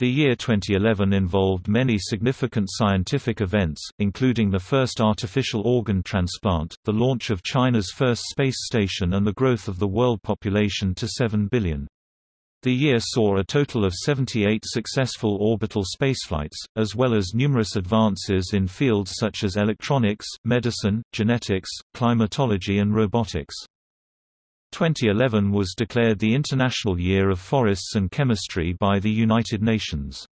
The year 2011 involved many significant scientific events, including the first artificial organ transplant, the launch of China's first space station and the growth of the world population to 7 billion. The year saw a total of 78 successful orbital spaceflights, as well as numerous advances in fields such as electronics, medicine, genetics, climatology and robotics. 2011 was declared the International Year of Forests and Chemistry by the United Nations.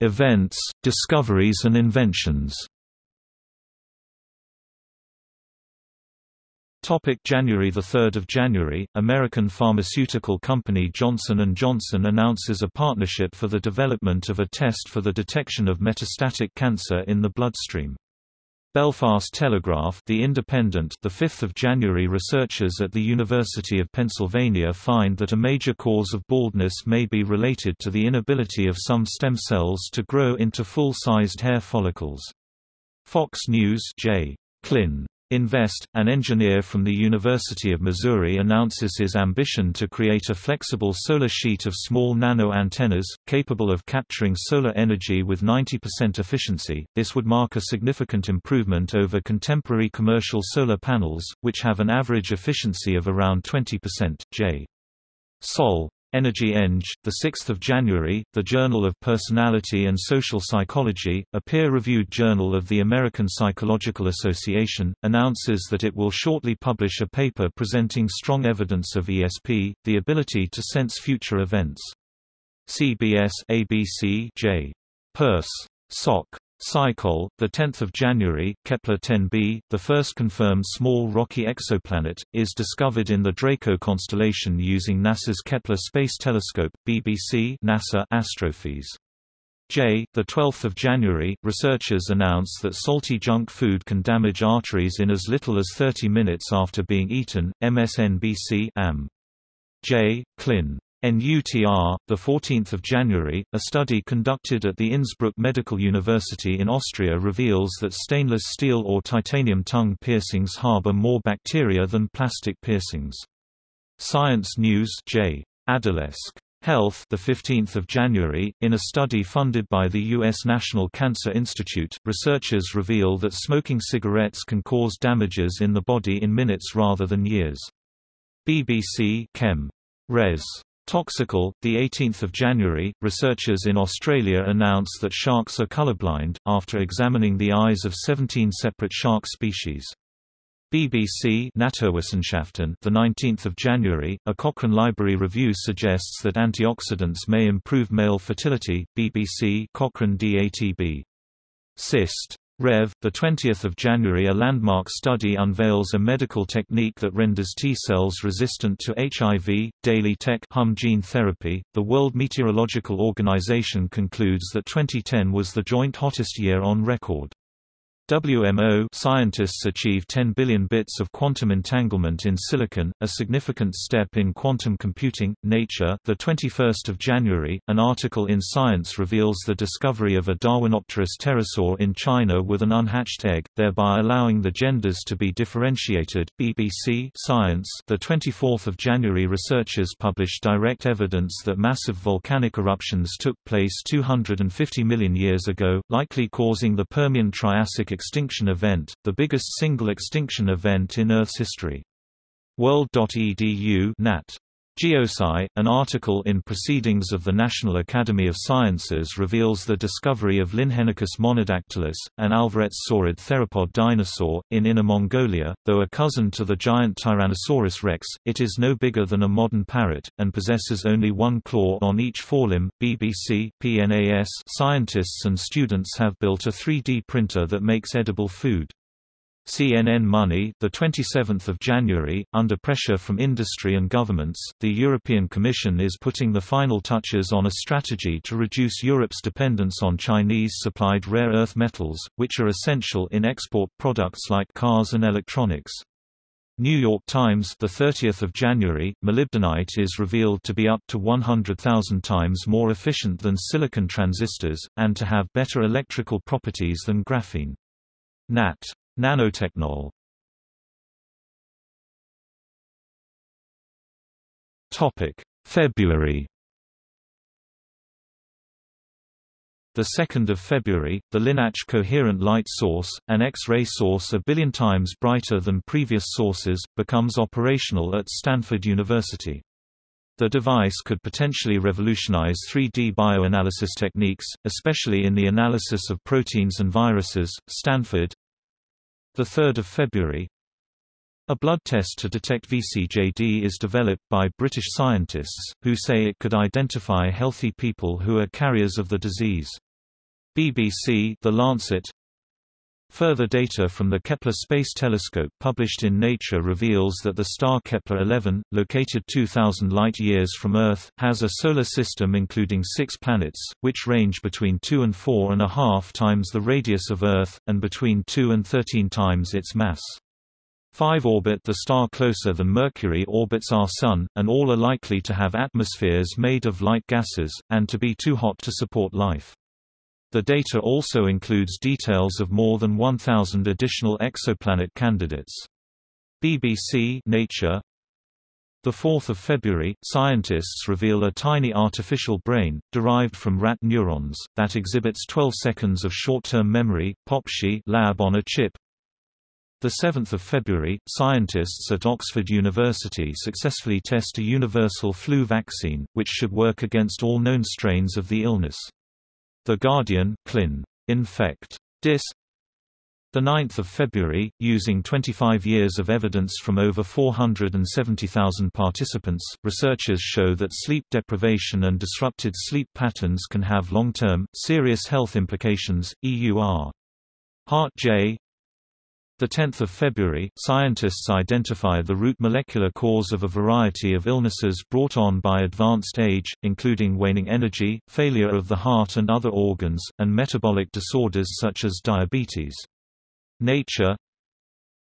Events, discoveries and inventions Topic January 3 January, American pharmaceutical company Johnson & Johnson announces a partnership for the development of a test for the detection of metastatic cancer in the bloodstream. Belfast Telegraph The Independent the 5th of January researchers at the University of Pennsylvania find that a major cause of baldness may be related to the inability of some stem cells to grow into full-sized hair follicles. Fox News J. Clin Invest, an engineer from the University of Missouri announces his ambition to create a flexible solar sheet of small nano antennas, capable of capturing solar energy with 90% efficiency. This would mark a significant improvement over contemporary commercial solar panels, which have an average efficiency of around 20%. J. Sol. Energy Eng, 6 January, the Journal of Personality and Social Psychology, a peer-reviewed journal of the American Psychological Association, announces that it will shortly publish a paper presenting strong evidence of ESP, the ability to sense future events. CBS ABC J. Pers. Soc. Psychol, the 10th of January, Kepler 10b, the first confirmed small rocky exoplanet, is discovered in the Draco constellation using NASA's Kepler Space Telescope. BBC, NASA Astrophysics. J. The 12th of January, researchers announce that salty junk food can damage arteries in as little as 30 minutes after being eaten. MSNBC AM. J. Clin. NUTR, 14 January, a study conducted at the Innsbruck Medical University in Austria reveals that stainless steel or titanium tongue piercings harbor more bacteria than plastic piercings. Science News J. Adolesc. Health the 15th of January in a study funded by the US National Cancer Institute researchers reveal that smoking cigarettes can cause damages in the body in minutes rather than years BBC Chem Res Toxicol, 18 January, researchers in Australia announce that sharks are colorblind, after examining the eyes of 17 separate shark species. BBC Naturwissenschaften the 19th of January a Cochrane Library review suggests that antioxidants may improve male fertility BBC Cochrane DATB Cyst Rev. The 20th of January, a landmark study unveils a medical technique that renders T cells resistant to HIV. Daily Tech Hum gene therapy. The World Meteorological Organization concludes that 2010 was the joint hottest year on record. WMO scientists achieve 10 billion bits of quantum entanglement in silicon, a significant step in quantum computing. Nature, the 21st of January, an article in Science reveals the discovery of a Darwinopterus pterosaur in China with an unhatched egg, thereby allowing the genders to be differentiated. BBC Science, the 24th of January, researchers published direct evidence that massive volcanic eruptions took place 250 million years ago, likely causing the Permian-Triassic extinction event, the biggest single extinction event in Earth's history. World.edu Nat. Geosci, an article in Proceedings of the National Academy of Sciences reveals the discovery of Linhenykus monodactylus, an alvarezsaurid theropod dinosaur, in Inner Mongolia. Though a cousin to the giant Tyrannosaurus rex, it is no bigger than a modern parrot, and possesses only one claw on each forelimb. BBC, PNAS Scientists and students have built a 3D printer that makes edible food. CNN Money, the 27th of January, under pressure from industry and governments, the European Commission is putting the final touches on a strategy to reduce Europe's dependence on Chinese-supplied rare earth metals, which are essential in export products like cars and electronics. New York Times, the 30th of January, molybdenite is revealed to be up to 100,000 times more efficient than silicon transistors and to have better electrical properties than graphene. Nat. Nanotechnol February The 2nd of February, the LINAC coherent light source, an X-ray source a billion times brighter than previous sources, becomes operational at Stanford University. The device could potentially revolutionize 3D bioanalysis techniques, especially in the analysis of proteins and viruses. Stanford. The 3rd of February. A blood test to detect VCJD is developed by British scientists, who say it could identify healthy people who are carriers of the disease. BBC The Lancet Further data from the Kepler Space Telescope published in Nature reveals that the star Kepler-11, located 2,000 light-years from Earth, has a solar system including six planets, which range between 2 and 4 and a half times the radius of Earth, and between 2 and 13 times its mass. Five orbit the star closer than Mercury orbits our Sun, and all are likely to have atmospheres made of light gases, and to be too hot to support life. The data also includes details of more than 1,000 additional exoplanet candidates. BBC Nature the 4th of February, scientists reveal a tiny artificial brain, derived from rat neurons, that exhibits 12 seconds of short-term memory, POPSHI lab on a chip. The 7th of February, scientists at Oxford University successfully test a universal flu vaccine, which should work against all known strains of the illness. The Guardian Clin. Infect. Dis. The 9th of February, using 25 years of evidence from over 470,000 participants, researchers show that sleep deprivation and disrupted sleep patterns can have long-term, serious health implications. EUR. Heart J. The 10th of February, scientists identify the root molecular cause of a variety of illnesses brought on by advanced age, including waning energy, failure of the heart and other organs, and metabolic disorders such as diabetes. Nature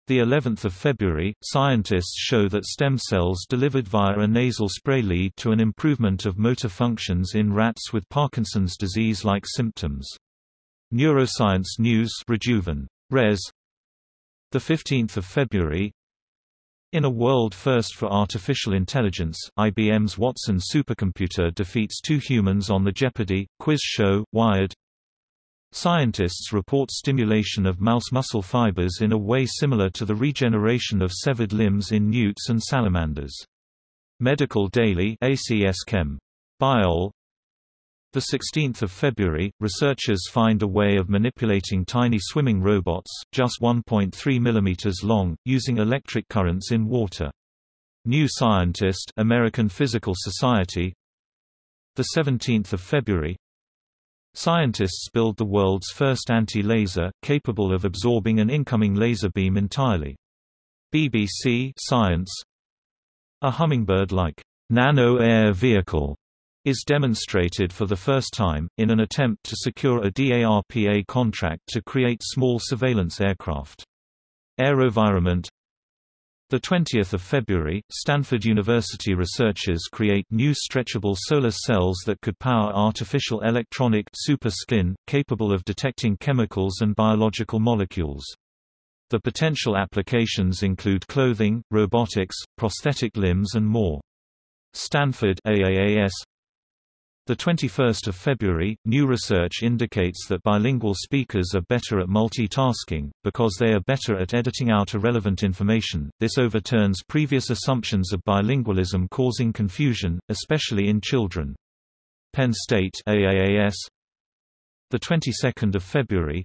the 11th of February, scientists show that stem cells delivered via a nasal spray lead to an improvement of motor functions in rats with Parkinson's disease-like symptoms. Neuroscience News Rejuven. Res. 15 February in a world first for artificial intelligence, IBM's Watson supercomputer defeats two humans on the Jeopardy! quiz show, Wired. Scientists report stimulation of mouse muscle fibers in a way similar to the regeneration of severed limbs in newts and salamanders. Medical Daily ACS Chem. Biol 16 February, researchers find a way of manipulating tiny swimming robots, just 1.3 mm long, using electric currents in water. New Scientist American Physical Society 17 February Scientists build the world's first anti-laser, capable of absorbing an incoming laser beam entirely. BBC Science A hummingbird-like nano-air vehicle is demonstrated for the first time, in an attempt to secure a DARPA contract to create small surveillance aircraft. AeroVironment 20 February, Stanford University researchers create new stretchable solar cells that could power artificial electronic super skin, capable of detecting chemicals and biological molecules. The potential applications include clothing, robotics, prosthetic limbs and more. Stanford AAAS the 21st of February, new research indicates that bilingual speakers are better at multitasking, because they are better at editing out irrelevant information. This overturns previous assumptions of bilingualism causing confusion, especially in children. Penn State AAAS The 22nd of February,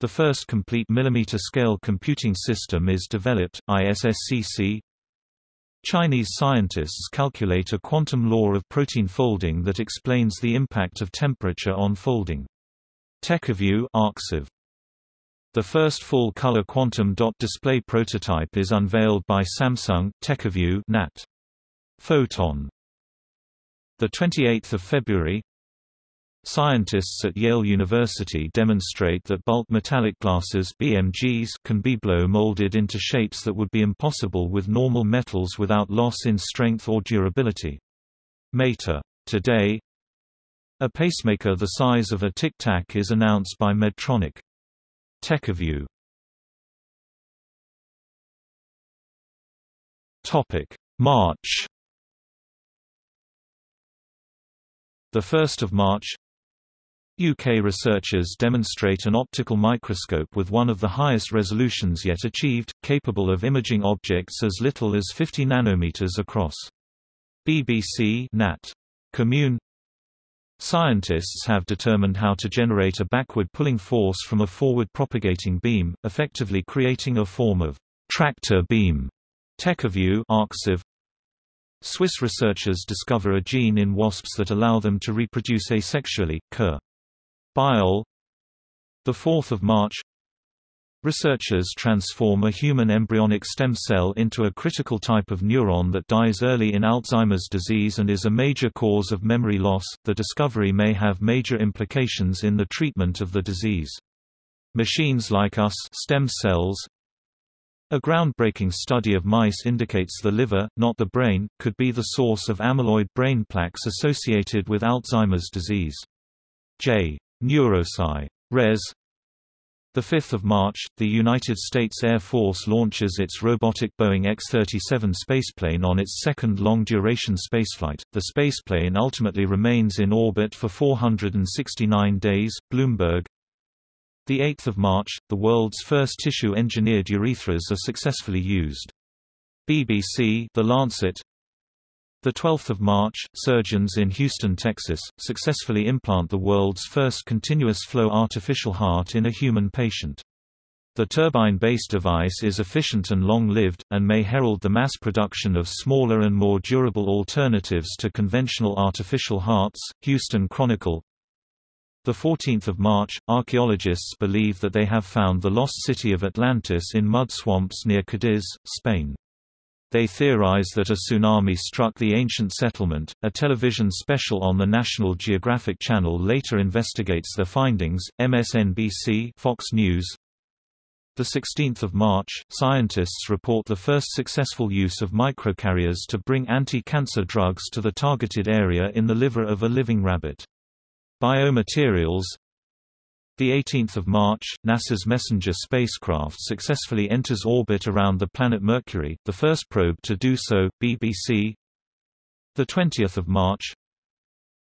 the first complete millimeter-scale computing system is developed, ISSCC Chinese scientists calculate a quantum law of protein folding that explains the impact of temperature on folding. TechaView Arxiv. The first full-color quantum dot display prototype is unveiled by Samsung TechaView NAT. Photon. The 28th of February, Scientists at Yale University demonstrate that bulk metallic glasses BMGs can be blow molded into shapes that would be impossible with normal metals without loss in strength or durability. Mater. Today, a pacemaker the size of a Tic Tac is announced by Medtronic. TechaView Topic: March The 1st of March UK researchers demonstrate an optical microscope with one of the highest resolutions yet achieved, capable of imaging objects as little as 50 nanometers across. BBC Nat. Commun Scientists have determined how to generate a backward pulling force from a forward propagating beam, effectively creating a form of tractor beam. TechAview Arxiv Swiss researchers discover a gene in wasps that allow them to reproduce asexually. Curr Biol 4 March Researchers transform a human embryonic stem cell into a critical type of neuron that dies early in Alzheimer's disease and is a major cause of memory loss. The discovery may have major implications in the treatment of the disease. Machines like us stem cells a groundbreaking study of mice indicates the liver, not the brain, could be the source of amyloid brain plaques associated with Alzheimer's disease. J. Neurosci. Res. 5 March, the United States Air Force launches its robotic Boeing X-37 spaceplane on its second long-duration spaceflight. The spaceplane ultimately remains in orbit for 469 days. Bloomberg. The 8th of March, the world's first tissue-engineered urethras are successfully used. BBC The Lancet the 12th of March, surgeons in Houston, Texas, successfully implant the world's first continuous flow artificial heart in a human patient. The turbine-based device is efficient and long-lived, and may herald the mass production of smaller and more durable alternatives to conventional artificial hearts. Houston Chronicle the 14th of March, archaeologists believe that they have found the lost city of Atlantis in mud swamps near Cadiz, Spain. They theorize that a tsunami struck the ancient settlement. A television special on the National Geographic Channel later investigates their findings. MSNBC, Fox News. The 16th of March, scientists report the first successful use of microcarriers to bring anti-cancer drugs to the targeted area in the liver of a living rabbit. Biomaterials the 18th of March, NASA's Messenger spacecraft successfully enters orbit around the planet Mercury, the first probe to do so. BBC. The 20th of March.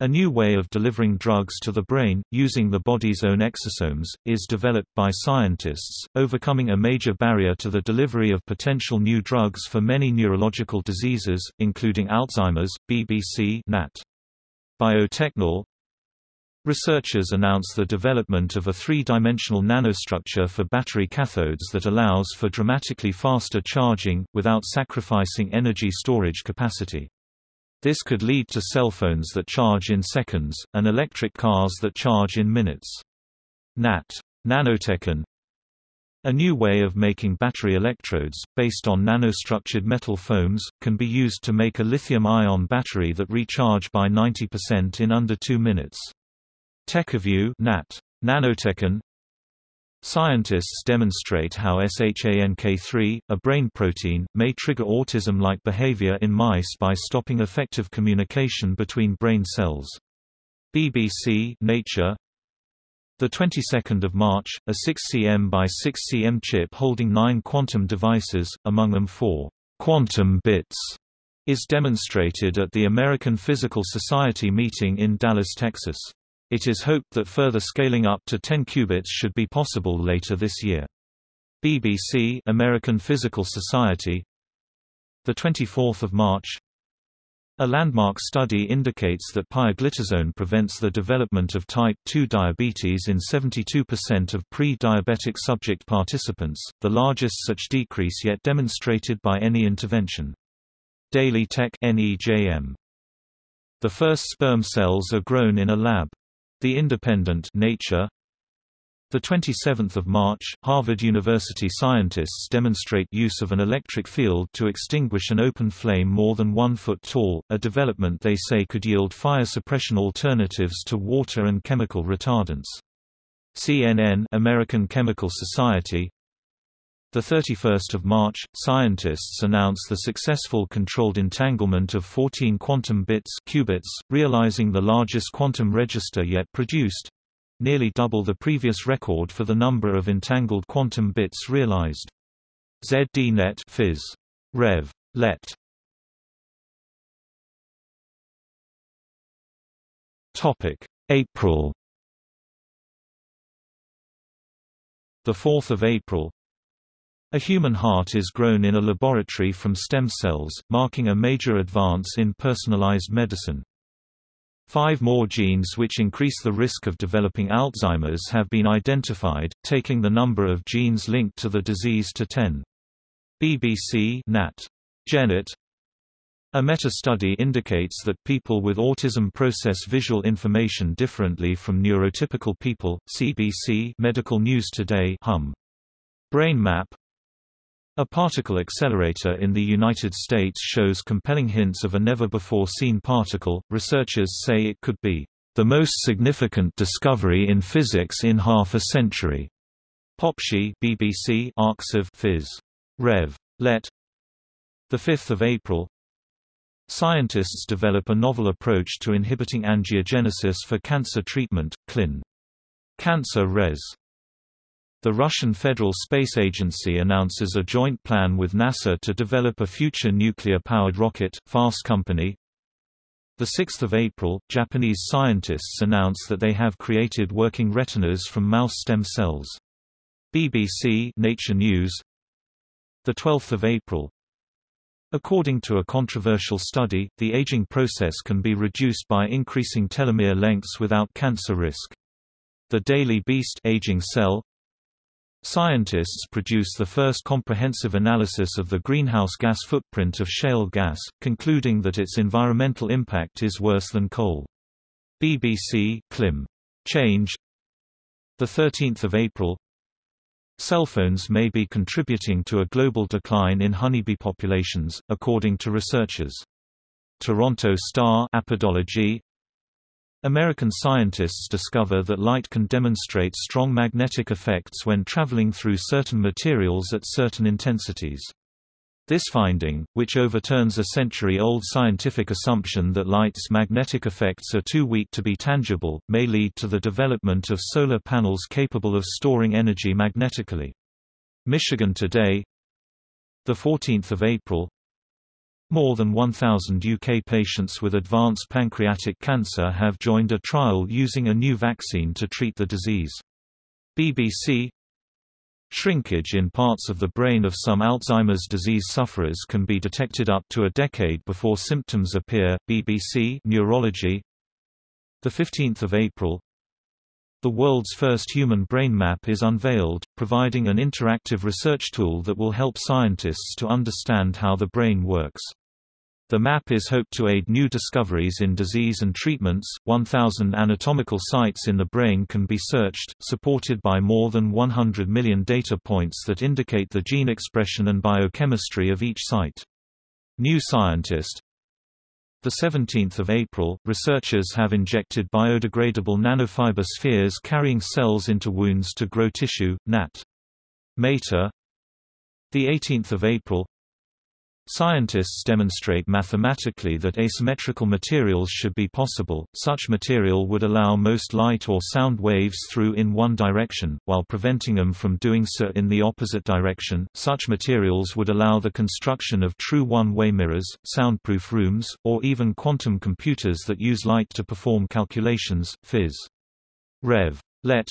A new way of delivering drugs to the brain, using the body's own exosomes, is developed by scientists, overcoming a major barrier to the delivery of potential new drugs for many neurological diseases, including Alzheimer's. BBC Nat. Biotechnol Researchers announce the development of a three-dimensional nanostructure for battery cathodes that allows for dramatically faster charging, without sacrificing energy storage capacity. This could lead to cell phones that charge in seconds, and electric cars that charge in minutes. NAT. Nanotechnol A new way of making battery electrodes, based on nanostructured metal foams, can be used to make a lithium-ion battery that recharge by 90% in under two minutes. TechAview Nat. Nanotechnol Scientists demonstrate how SHANK3, a brain protein, may trigger autism-like behavior in mice by stopping effective communication between brain cells. BBC Nature the 22nd of March, a 6 cm by 6 cm chip holding 9 quantum devices, among them 4 quantum bits, is demonstrated at the American Physical Society meeting in Dallas, Texas. It is hoped that further scaling up to 10 qubits should be possible later this year. BBC American Physical Society the 24th of March a landmark study indicates that pioglitazone prevents the development of type 2 diabetes in 72% of pre-diabetic subject participants, the largest such decrease yet demonstrated by any intervention. Daily Tech NEJM. The first sperm cells are grown in a lab. The Independent Nature the 27th of March, Harvard University scientists demonstrate use of an electric field to extinguish an open flame more than one foot tall, a development they say could yield fire suppression alternatives to water and chemical retardants. CNN American Chemical Society the 31st of March, scientists announce the successful controlled entanglement of 14 quantum bits qubits, realizing the largest quantum register yet produced nearly double the previous record for the number of entangled quantum bits realized. ZDNet Phys. Rev. Let. Topic: April. The 4th of April. A human heart is grown in a laboratory from stem cells, marking a major advance in personalized medicine. Five more genes which increase the risk of developing Alzheimer's have been identified, taking the number of genes linked to the disease to 10. BBC Nat. Genet a meta-study indicates that people with autism process visual information differently from neurotypical people. CBC Medical News Today hum. Brain map A particle accelerator in the United States shows compelling hints of a never-before-seen particle. Researchers say it could be the most significant discovery in physics in half a century. Popshi BBC of Phys. Rev. Let. The 5th of April, Scientists develop a novel approach to inhibiting angiogenesis for cancer treatment, CLIN. Cancer Res. The Russian Federal Space Agency announces a joint plan with NASA to develop a future nuclear-powered rocket, Fast Company. 6 April, Japanese scientists announce that they have created working retinas from mouse stem cells. BBC Nature News 12 April, According to a controversial study, the aging process can be reduced by increasing telomere lengths without cancer risk. The Daily Beast aging cell Scientists produce the first comprehensive analysis of the greenhouse gas footprint of shale gas, concluding that its environmental impact is worse than coal. BBC Clim. Change 13 April Cell phones may be contributing to a global decline in honeybee populations, according to researchers. Toronto Star Apidologie American scientists discover that light can demonstrate strong magnetic effects when traveling through certain materials at certain intensities. This finding, which overturns a century-old scientific assumption that light's magnetic effects are too weak to be tangible, may lead to the development of solar panels capable of storing energy magnetically. Michigan Today 14 April More than 1,000 UK patients with advanced pancreatic cancer have joined a trial using a new vaccine to treat the disease. BBC Shrinkage in parts of the brain of some Alzheimer's disease sufferers can be detected up to a decade before symptoms appear. BBC Neurology. The 15th of April. The world's first human brain map is unveiled, providing an interactive research tool that will help scientists to understand how the brain works. The map is hoped to aid new discoveries in disease and treatments. 1,000 anatomical sites in the brain can be searched, supported by more than 100 million data points that indicate the gene expression and biochemistry of each site. New Scientist the 17th of April, researchers have injected biodegradable nanofiber spheres carrying cells into wounds to grow tissue. Nat. Mater. The 18th of April, Scientists demonstrate mathematically that asymmetrical materials should be possible, such material would allow most light or sound waves through in one direction, while preventing them from doing so in the opposite direction. Such materials would allow the construction of true one-way mirrors, soundproof rooms, or even quantum computers that use light to perform calculations. Phys. Rev. Let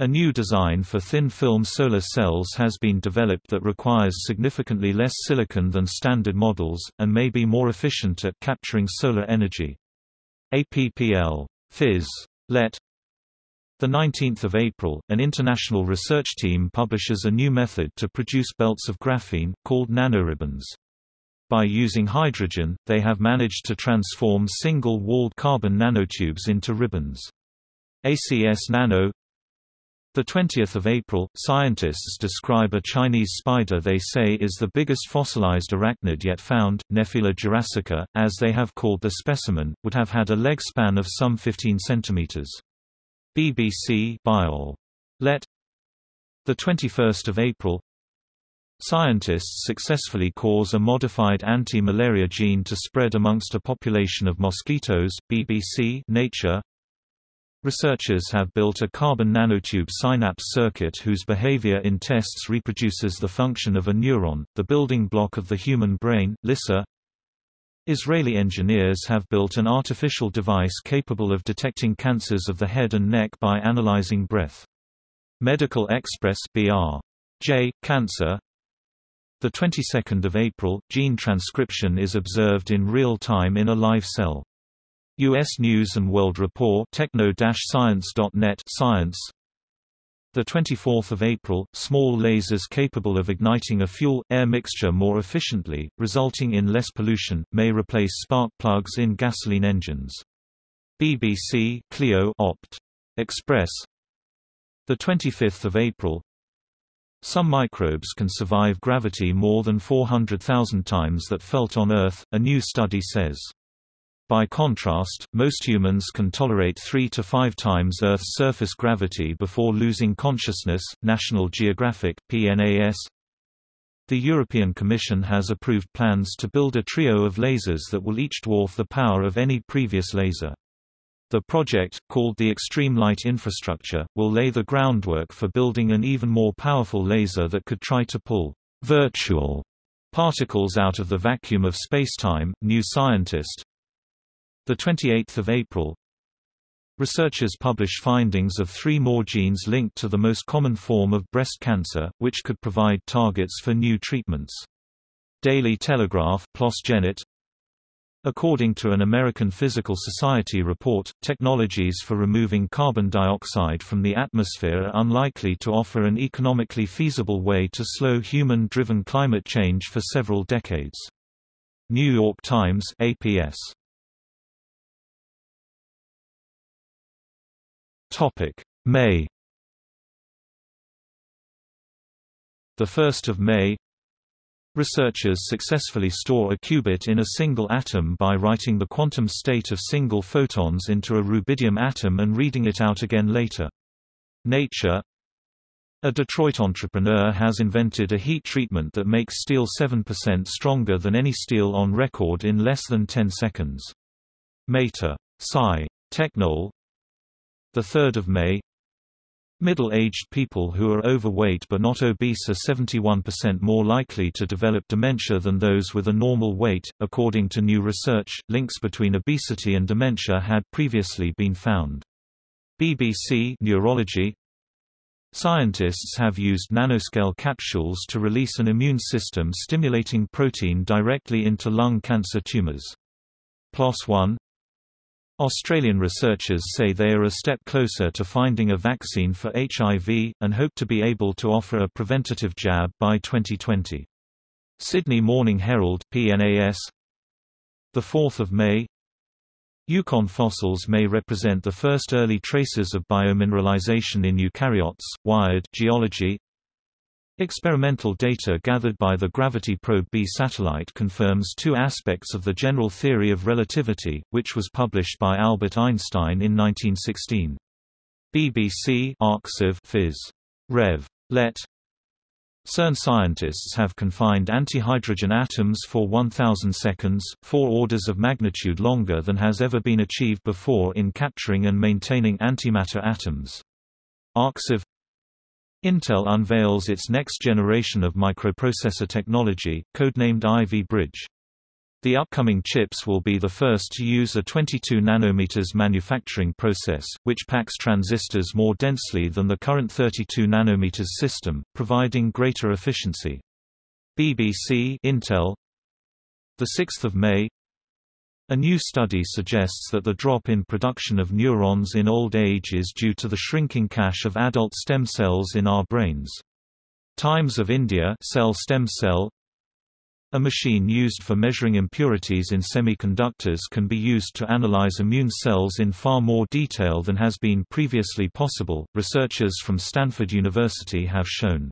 a new design for thin-film solar cells has been developed that requires significantly less silicon than standard models, and may be more efficient at capturing solar energy. APPL. Phys. Let. 19 April, an international research team publishes a new method to produce belts of graphene, called nanoribbons. By using hydrogen, they have managed to transform single-walled carbon nanotubes into ribbons. ACS Nano 20 April, scientists describe a Chinese spider they say is the biggest fossilized arachnid yet found, Nephila jurassica, as they have called the specimen, would have had a leg span of some 15 centimeters. BBC Biol. Let The 21st of April Scientists successfully cause a modified anti-malaria gene to spread amongst a population of mosquitoes. BBC Nature Researchers have built a carbon nanotube synapse circuit whose behavior in tests reproduces the function of a neuron, the building block of the human brain. LISA Israeli engineers have built an artificial device capable of detecting cancers of the head and neck by analyzing breath. Medical Express BR. J. Cancer the 22nd of April, gene transcription is observed in real time in a live cell. U.S. News and World Report techno-science.net Science the 24th of April, small lasers capable of igniting a fuel-air mixture more efficiently, resulting in less pollution, may replace spark plugs in gasoline engines. BBC Clio Opt. Express. The 25th of April. Some microbes can survive gravity more than 400,000 times that felt on Earth, a new study says. By contrast, most humans can tolerate 3 to 5 times Earth's surface gravity before losing consciousness. National Geographic PNAS The European Commission has approved plans to build a trio of lasers that will each dwarf the power of any previous laser. The project, called the Extreme Light Infrastructure, will lay the groundwork for building an even more powerful laser that could try to pull virtual particles out of the vacuum of spacetime. New Scientist the 28th of April. Researchers publish findings of three more genes linked to the most common form of breast cancer, which could provide targets for new treatments. Daily Telegraph PLOS According to an American Physical Society report, technologies for removing carbon dioxide from the atmosphere are unlikely to offer an economically feasible way to slow human-driven climate change for several decades. New York Times APS Topic: May. The 1st of May. Researchers successfully store a qubit in a single atom by writing the quantum state of single photons into a rubidium atom and reading it out again later. Nature A Detroit entrepreneur has invented a heat treatment that makes steel 7% stronger than any steel on record in less than 10 seconds. Mater. Sci. Technol 3 May Middle-aged people who are overweight but not obese are 71% more likely to develop dementia than those with a normal weight. According to new research, links between obesity and dementia had previously been found. BBC Neurology Scientists have used nanoscale capsules to release an immune system stimulating protein directly into lung cancer tumors. PLOS One Australian researchers say they are a step closer to finding a vaccine for HIV, and hope to be able to offer a preventative jab by 2020. Sydney Morning Herald PNAS 4 May Yukon fossils may represent the first early traces of biomineralization in eukaryotes. Wired Geology Experimental data gathered by the Gravity Probe B satellite confirms two aspects of the general theory of relativity, which was published by Albert Einstein in 1916. BBC Arxiv Phys. Rev. Let. CERN scientists have confined antihydrogen atoms for 1000 seconds, four orders of magnitude longer than has ever been achieved before in capturing and maintaining antimatter atoms. Arxiv Intel unveils its next generation of microprocessor technology, codenamed Ivy Bridge. The upcoming chips will be the first to use a 22 nanometers manufacturing process, which packs transistors more densely than the current 32 nanometers system, providing greater efficiency. BBC Intel the 6th of May a new study suggests that the drop in production of neurons in old age is due to the shrinking cache of adult stem cells in our brains. Times of India cell stem cell a machine used for measuring impurities in semiconductors can be used to analyze immune cells in far more detail than has been previously possible, researchers from Stanford University have shown.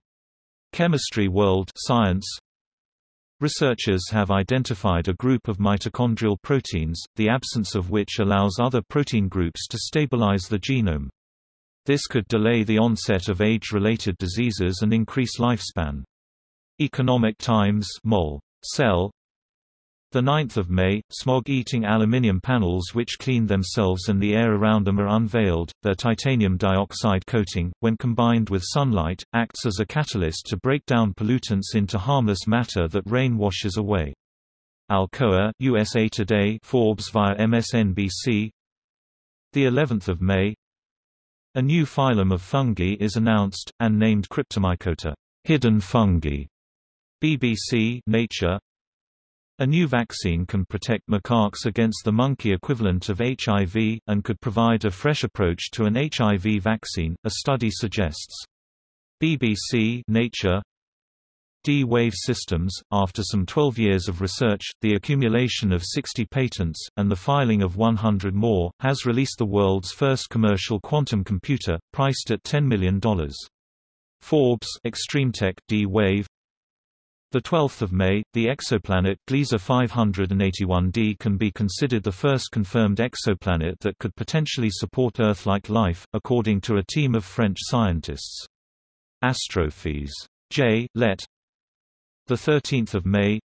Chemistry World Science Researchers have identified a group of mitochondrial proteins, the absence of which allows other protein groups to stabilize the genome. This could delay the onset of age-related diseases and increase lifespan. Economic Times Mol. Cell 9 May, smog-eating aluminium panels which clean themselves and the air around them are unveiled. Their titanium dioxide coating, when combined with sunlight, acts as a catalyst to break down pollutants into harmless matter that rain washes away. Alcoa, USA Today, Forbes via MSNBC. The 11th of May. A new phylum of fungi is announced and named Cryptomycota, hidden fungi. BBC, Nature. A new vaccine can protect macaques against the monkey equivalent of HIV, and could provide a fresh approach to an HIV vaccine, a study suggests. BBC Nature D-Wave Systems, after some 12 years of research, the accumulation of 60 patents, and the filing of 100 more, has released the world's first commercial quantum computer, priced at $10 million. Forbes ExtremeTech D-Wave the 12th of May, the exoplanet Gliese 581d can be considered the first confirmed exoplanet that could potentially support Earth-like life, according to a team of French scientists. Astrophys. J. Let. The 13th of May.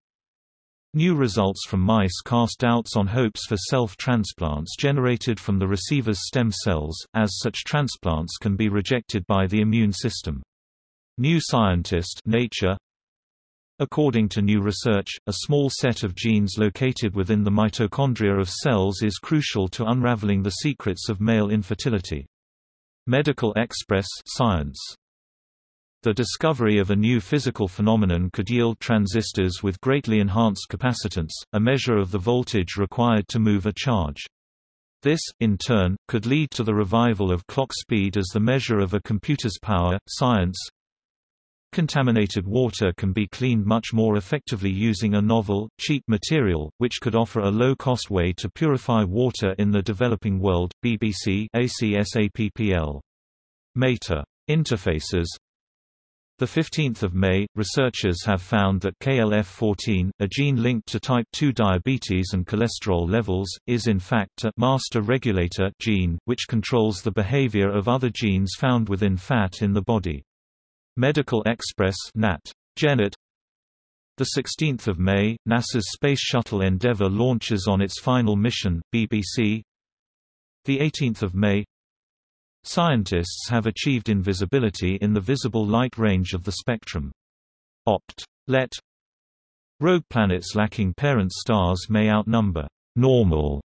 New results from mice cast doubts on hopes for self-transplants generated from the receiver's stem cells, as such transplants can be rejected by the immune system. New Scientist Nature According to new research, a small set of genes located within the mitochondria of cells is crucial to unraveling the secrets of male infertility. Medical Express Science. The discovery of a new physical phenomenon could yield transistors with greatly enhanced capacitance, a measure of the voltage required to move a charge. This, in turn, could lead to the revival of clock speed as the measure of a computer's power. Science Contaminated water can be cleaned much more effectively using a novel, cheap material, which could offer a low-cost way to purify water in the developing world. BBC ACSAPPL. Meta. Interfaces the 15th of May, researchers have found that KLF14, a gene linked to type 2 diabetes and cholesterol levels, is in fact a master regulator gene, which controls the behavior of other genes found within fat in the body. Medical Express Nat. Genet the 16th of May, NASA's Space Shuttle Endeavour launches on its final mission, BBC. The 18th of May. Scientists have achieved invisibility in the visible light range of the spectrum. Opt. Let. Rogue planets lacking parent stars may outnumber normal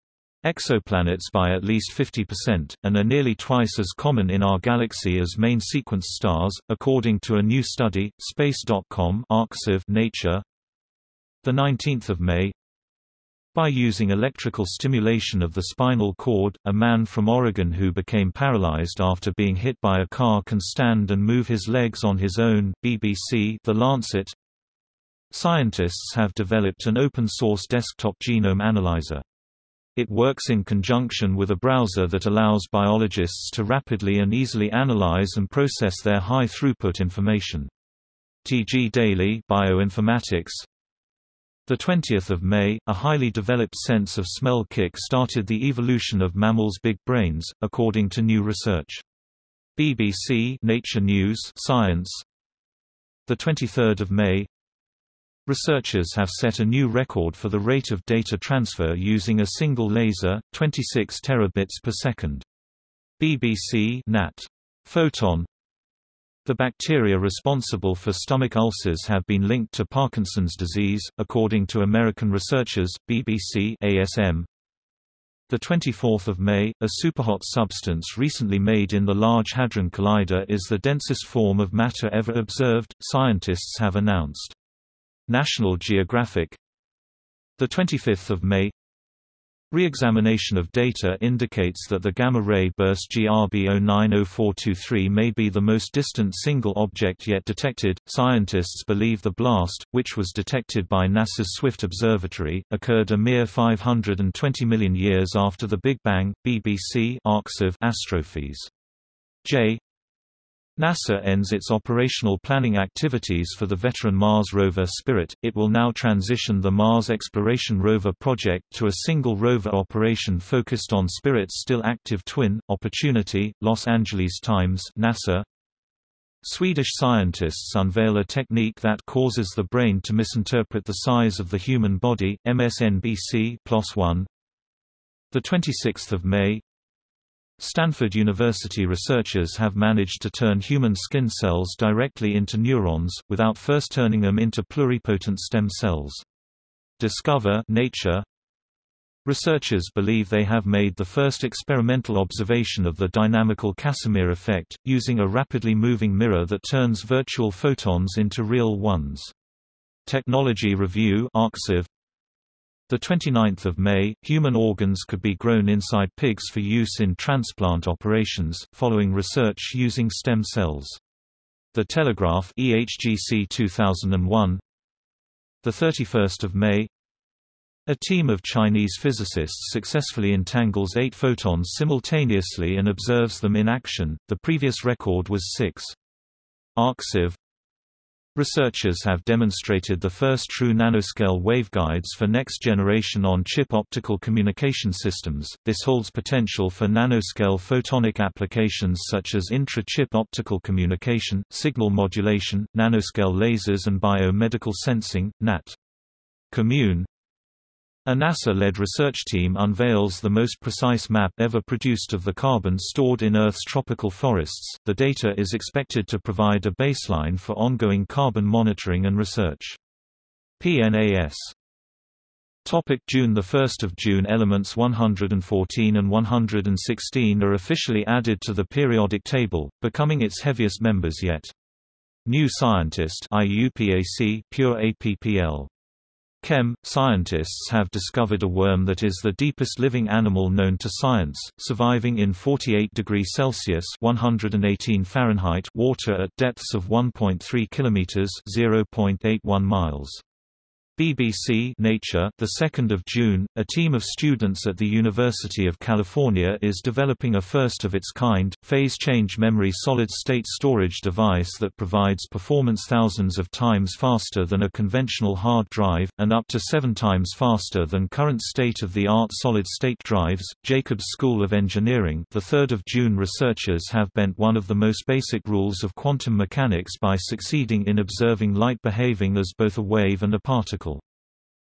exoplanets by at least 50%, and are nearly twice as common in our galaxy as main sequence stars, according to a new study, Space.com Nature. 19 May By using electrical stimulation of the spinal cord, a man from Oregon who became paralyzed after being hit by a car can stand and move his legs on his own, BBC The Lancet Scientists have developed an open-source desktop genome analyzer. It works in conjunction with a browser that allows biologists to rapidly and easily analyze and process their high-throughput information. TG Daily Bioinformatics the 20th of May, a highly developed sense of smell kick started the evolution of mammals' big brains, according to new research. BBC Nature News Science. The 23rd of May, Researchers have set a new record for the rate of data transfer using a single laser, 26 terabits per second. BBC Nat. Photon The bacteria responsible for stomach ulcers have been linked to Parkinson's disease, according to American researchers, BBC ASM. The 24th of May, a superhot substance recently made in the Large Hadron Collider is the densest form of matter ever observed, scientists have announced. National Geographic the 25th of May Re-examination of data indicates that the gamma-ray burst GRB 090423 may be the most distant single object yet detected. Scientists believe the blast, which was detected by NASA's Swift Observatory, occurred a mere 520 million years after the Big Bang. BBC Arxiv Astrophys. J. NASA ends its operational planning activities for the veteran Mars rover Spirit. It will now transition the Mars Exploration Rover project to a single rover operation focused on Spirit's still active twin, Opportunity. Los Angeles Times, NASA. Swedish scientists unveil a technique that causes the brain to misinterpret the size of the human body. MSNBC PLOS ONE. The 26th of May, Stanford University researchers have managed to turn human skin cells directly into neurons, without first turning them into pluripotent stem cells. Discover Nature Researchers believe they have made the first experimental observation of the dynamical Casimir effect, using a rapidly moving mirror that turns virtual photons into real ones. Technology Review Arxiv, the 29th of May, human organs could be grown inside pigs for use in transplant operations, following research using stem cells. The Telegraph EHGC 2001 The 31st of May A team of Chinese physicists successfully entangles eight photons simultaneously and observes them in action, the previous record was six. Arxiv Researchers have demonstrated the first true nanoscale waveguides for next-generation on-chip optical communication systems. This holds potential for nanoscale photonic applications such as intra-chip optical communication, signal modulation, nanoscale lasers and biomedical sensing, NAT. Commun a NASA-led research team unveils the most precise map ever produced of the carbon stored in Earth's tropical forests. The data is expected to provide a baseline for ongoing carbon monitoring and research. PNAS Topic June 1 June Elements 114 and 116 are officially added to the periodic table, becoming its heaviest members yet. New Scientist IUPAC Pure APPL Chem, scientists have discovered a worm that is the deepest living animal known to science, surviving in 48 degrees Celsius (118 Fahrenheit) water at depths of 1.3 kilometers (0.81 miles). BBC Nature, the 2nd of June, a team of students at the University of California is developing a first of its kind phase change memory solid-state storage device that provides performance thousands of times faster than a conventional hard drive and up to 7 times faster than current state-of-the-art solid-state drives. Jacobs School of Engineering, the 3rd of June researchers have bent one of the most basic rules of quantum mechanics by succeeding in observing light behaving as both a wave and a particle.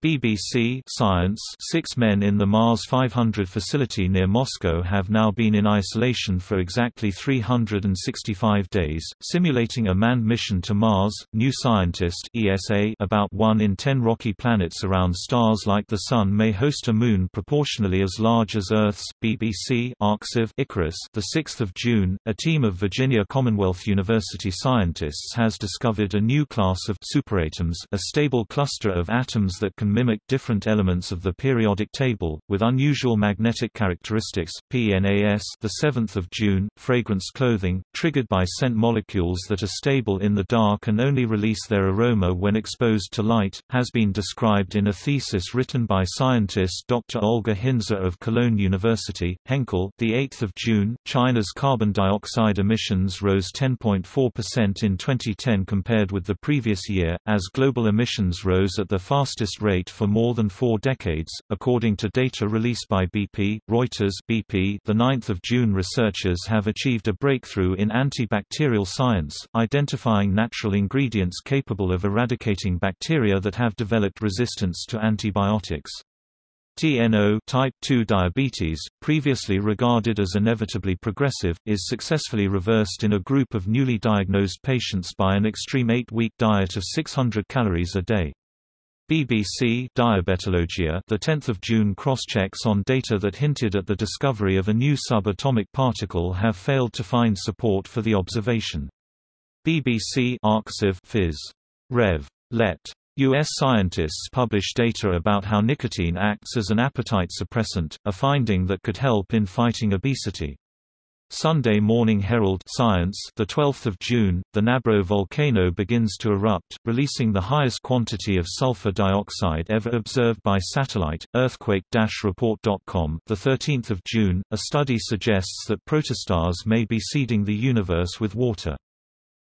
BBC Science six men in the Mars 500 facility near Moscow have now been in isolation for exactly 365 days, simulating a manned mission to Mars. New Scientist ESA about 1 in 10 rocky planets around stars like the Sun may host a moon proportionally as large as Earth's. BBC Arxiv Icarus the 6th of June, a team of Virginia Commonwealth University scientists has discovered a new class of superatoms, a stable cluster of atoms that can can mimic different elements of the periodic table, with unusual magnetic characteristics. PNAS the 7th of June, fragrance clothing, triggered by scent molecules that are stable in the dark and only release their aroma when exposed to light, has been described in a thesis written by scientist Dr. Olga Hintze of Cologne University. Henkel the 8th of June, China's carbon dioxide emissions rose 10.4% in 2010 compared with the previous year, as global emissions rose at the fastest rate rate for more than four decades, according to data released by BP, Reuters BP. The 9th of June researchers have achieved a breakthrough in antibacterial science, identifying natural ingredients capable of eradicating bacteria that have developed resistance to antibiotics. TNO type 2 diabetes, previously regarded as inevitably progressive, is successfully reversed in a group of newly diagnosed patients by an extreme 8-week diet of 600 calories a day. BBC Diabetologia the 10th of June crosschecks on data that hinted at the discovery of a new subatomic particle have failed to find support for the observation. BBC Arxiv Phys. Rev. Let. U.S. scientists publish data about how nicotine acts as an appetite suppressant, a finding that could help in fighting obesity. Sydney Morning Herald Science the 12th of June the Nabro volcano begins to erupt releasing the highest quantity of sulfur dioxide ever observed by satellite earthquake-report.com the 13th of June a study suggests that protostars may be seeding the universe with water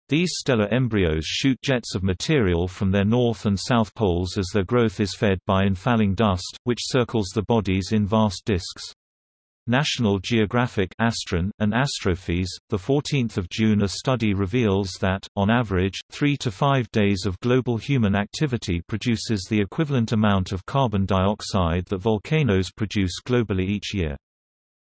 these stellar embryos shoot jets of material from their north and south poles as their growth is fed by infalling dust, which circles the bodies in vast disks. National Geographic Astron, and Astrophys, 14 June A study reveals that, on average, three to five days of global human activity produces the equivalent amount of carbon dioxide that volcanoes produce globally each year.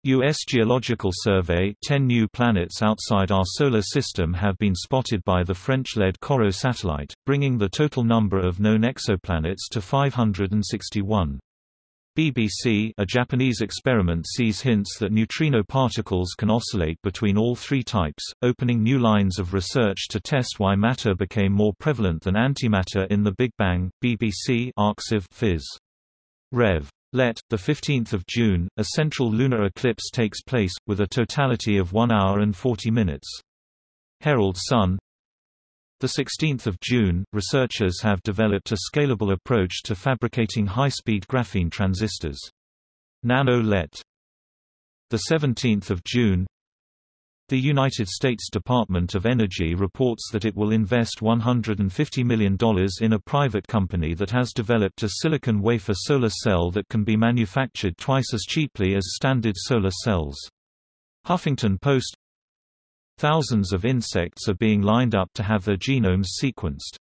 U.S. Geological Survey 10 new planets outside our Solar System have been spotted by the French-led COROT satellite, bringing the total number of known exoplanets to 561. BBC a Japanese experiment sees hints that neutrino particles can oscillate between all three types, opening new lines of research to test why matter became more prevalent than antimatter in the Big Bang. BBC Arxiv Phys. Rev. Let, 15 June, a central lunar eclipse takes place, with a totality of 1 hour and 40 minutes. Herald Sun the 16th of June, researchers have developed a scalable approach to fabricating high-speed graphene transistors. Nano-LET. The 17th of June, the United States Department of Energy reports that it will invest $150 million in a private company that has developed a silicon wafer solar cell that can be manufactured twice as cheaply as standard solar cells. Huffington Post Thousands of insects are being lined up to have their genomes sequenced.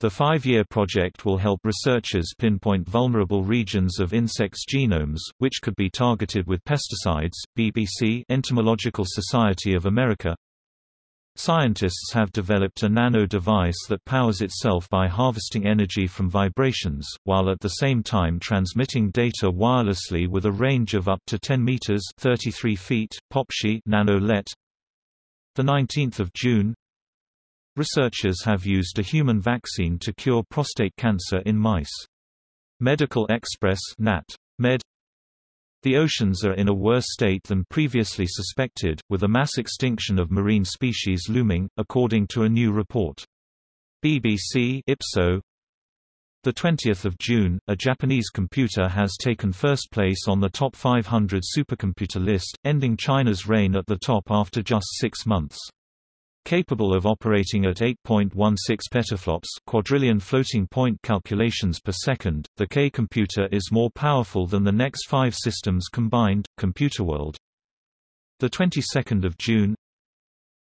The five-year project will help researchers pinpoint vulnerable regions of insects' genomes, which could be targeted with pesticides. BBC Entomological Society of America Scientists have developed a nano device that powers itself by harvesting energy from vibrations, while at the same time transmitting data wirelessly with a range of up to 10 meters (33 feet). Nano-LET the 19th of June, researchers have used a human vaccine to cure prostate cancer in mice. Medical Express (NAT). Med the oceans are in a worse state than previously suspected, with a mass extinction of marine species looming, according to a new report. BBC Ipso the 20th of June, a Japanese computer has taken first place on the top 500 supercomputer list, ending China's reign at the top after just six months. Capable of operating at 8.16 petaflops quadrillion floating point calculations per second, the K computer is more powerful than the next five systems combined. Computerworld. The 22nd of June,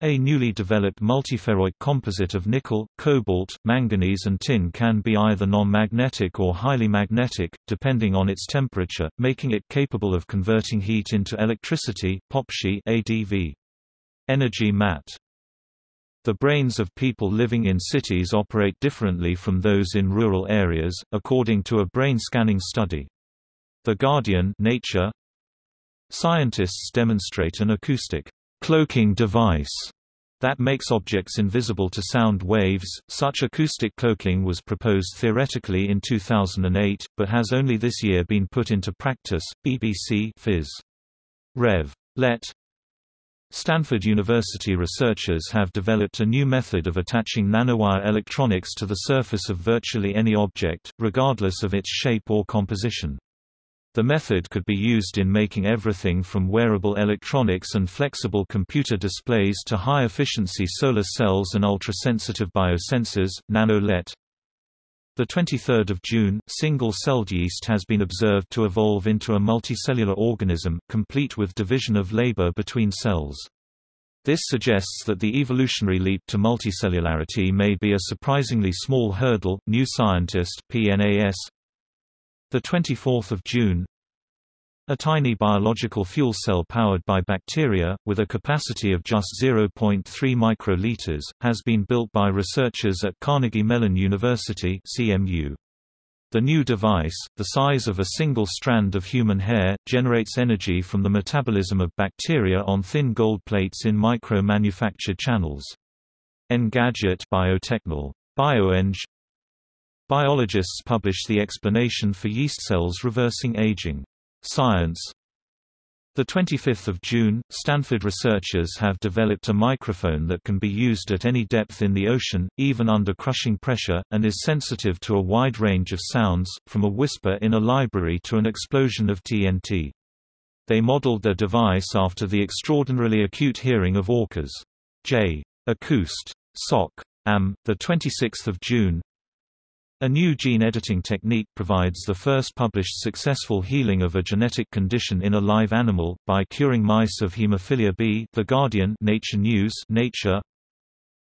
a newly developed multiferroic composite of nickel, cobalt, manganese and tin can be either non-magnetic or highly magnetic, depending on its temperature, making it capable of converting heat into electricity Popshi ADV. Energy Mat. The brains of people living in cities operate differently from those in rural areas, according to a brain scanning study. The Guardian Nature Scientists demonstrate an acoustic cloaking device that makes objects invisible to sound waves. Such acoustic cloaking was proposed theoretically in 2008, but has only this year been put into practice. BBC Phys. Rev. Let. Stanford University researchers have developed a new method of attaching nanowire electronics to the surface of virtually any object, regardless of its shape or composition. The method could be used in making everything from wearable electronics and flexible computer displays to high-efficiency solar cells and ultra-sensitive biosensors. Nano-LET the 23rd of June, single-celled yeast has been observed to evolve into a multicellular organism, complete with division of labor between cells. This suggests that the evolutionary leap to multicellularity may be a surprisingly small hurdle. New Scientist (PNAS) The 24th of June, a tiny biological fuel cell powered by bacteria, with a capacity of just 0.3 microliters, has been built by researchers at Carnegie Mellon University CMU. The new device, the size of a single strand of human hair, generates energy from the metabolism of bacteria on thin gold plates in micro-manufactured channels. Engadget Biotechnol. BioEng Biologists publish the explanation for yeast cells reversing aging. Science the 25th of June, Stanford researchers have developed a microphone that can be used at any depth in the ocean, even under crushing pressure, and is sensitive to a wide range of sounds, from a whisper in a library to an explosion of TNT. They modeled their device after the extraordinarily acute hearing of orcas. J. Acoust. SOC. AM, 26 June, a new gene editing technique provides the first published successful healing of a genetic condition in a live animal, by curing mice of hemophilia B The Guardian Nature News Nature.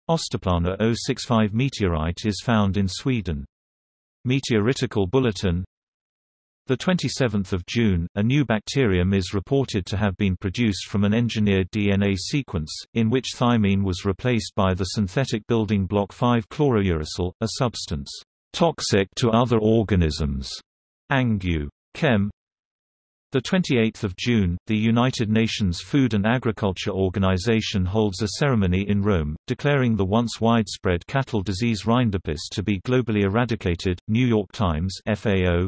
Österplana 065 meteorite is found in Sweden. Meteoritical Bulletin. The 27th of June, a new bacterium is reported to have been produced from an engineered DNA sequence, in which thymine was replaced by the synthetic building block 5-chlorouracil, a substance toxic to other organisms. Angew. Chem. The 28th of June, the United Nations Food and Agriculture Organization holds a ceremony in Rome, declaring the once widespread cattle disease rinderpest to be globally eradicated. New York Times (FAO)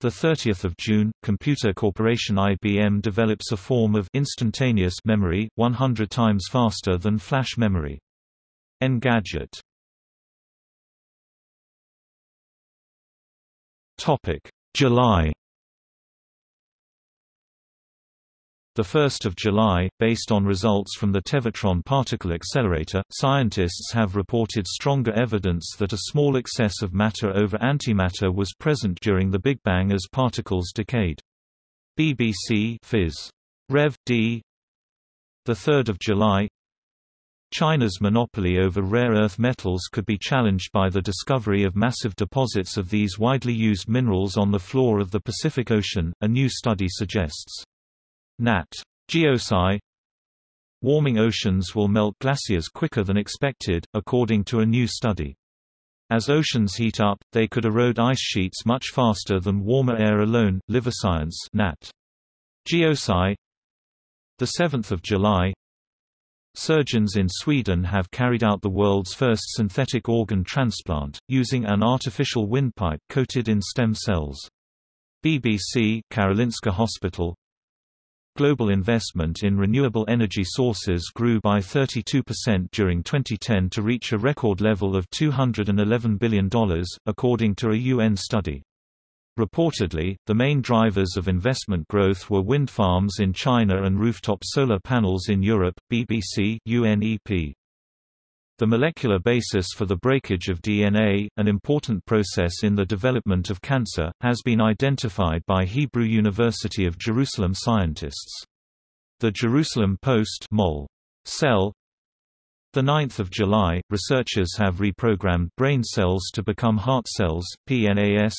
The 30th of June, computer corporation IBM develops a form of instantaneous memory 100 times faster than flash memory. Engadget. Topic: July 1 July, based on results from the Tevatron particle accelerator, scientists have reported stronger evidence that a small excess of matter over antimatter was present during the Big Bang as particles decayed. BBC Phys. Rev. D. 3 July China's monopoly over rare earth metals could be challenged by the discovery of massive deposits of these widely used minerals on the floor of the Pacific Ocean, a new study suggests. Nat. Geosci Warming oceans will melt glaciers quicker than expected, according to a new study. As oceans heat up, they could erode ice sheets much faster than warmer air alone. Science. Nat. Geosci 7 July Surgeons in Sweden have carried out the world's first synthetic organ transplant, using an artificial windpipe coated in stem cells. BBC Karolinska Hospital Global investment in renewable energy sources grew by 32% during 2010 to reach a record level of $211 billion, according to a UN study. Reportedly, the main drivers of investment growth were wind farms in China and rooftop solar panels in Europe. BBC UNEP the molecular basis for the breakage of DNA, an important process in the development of cancer, has been identified by Hebrew University of Jerusalem scientists. The Jerusalem Post mol. Cell 9 July, researchers have reprogrammed brain cells to become heart cells, PNAS,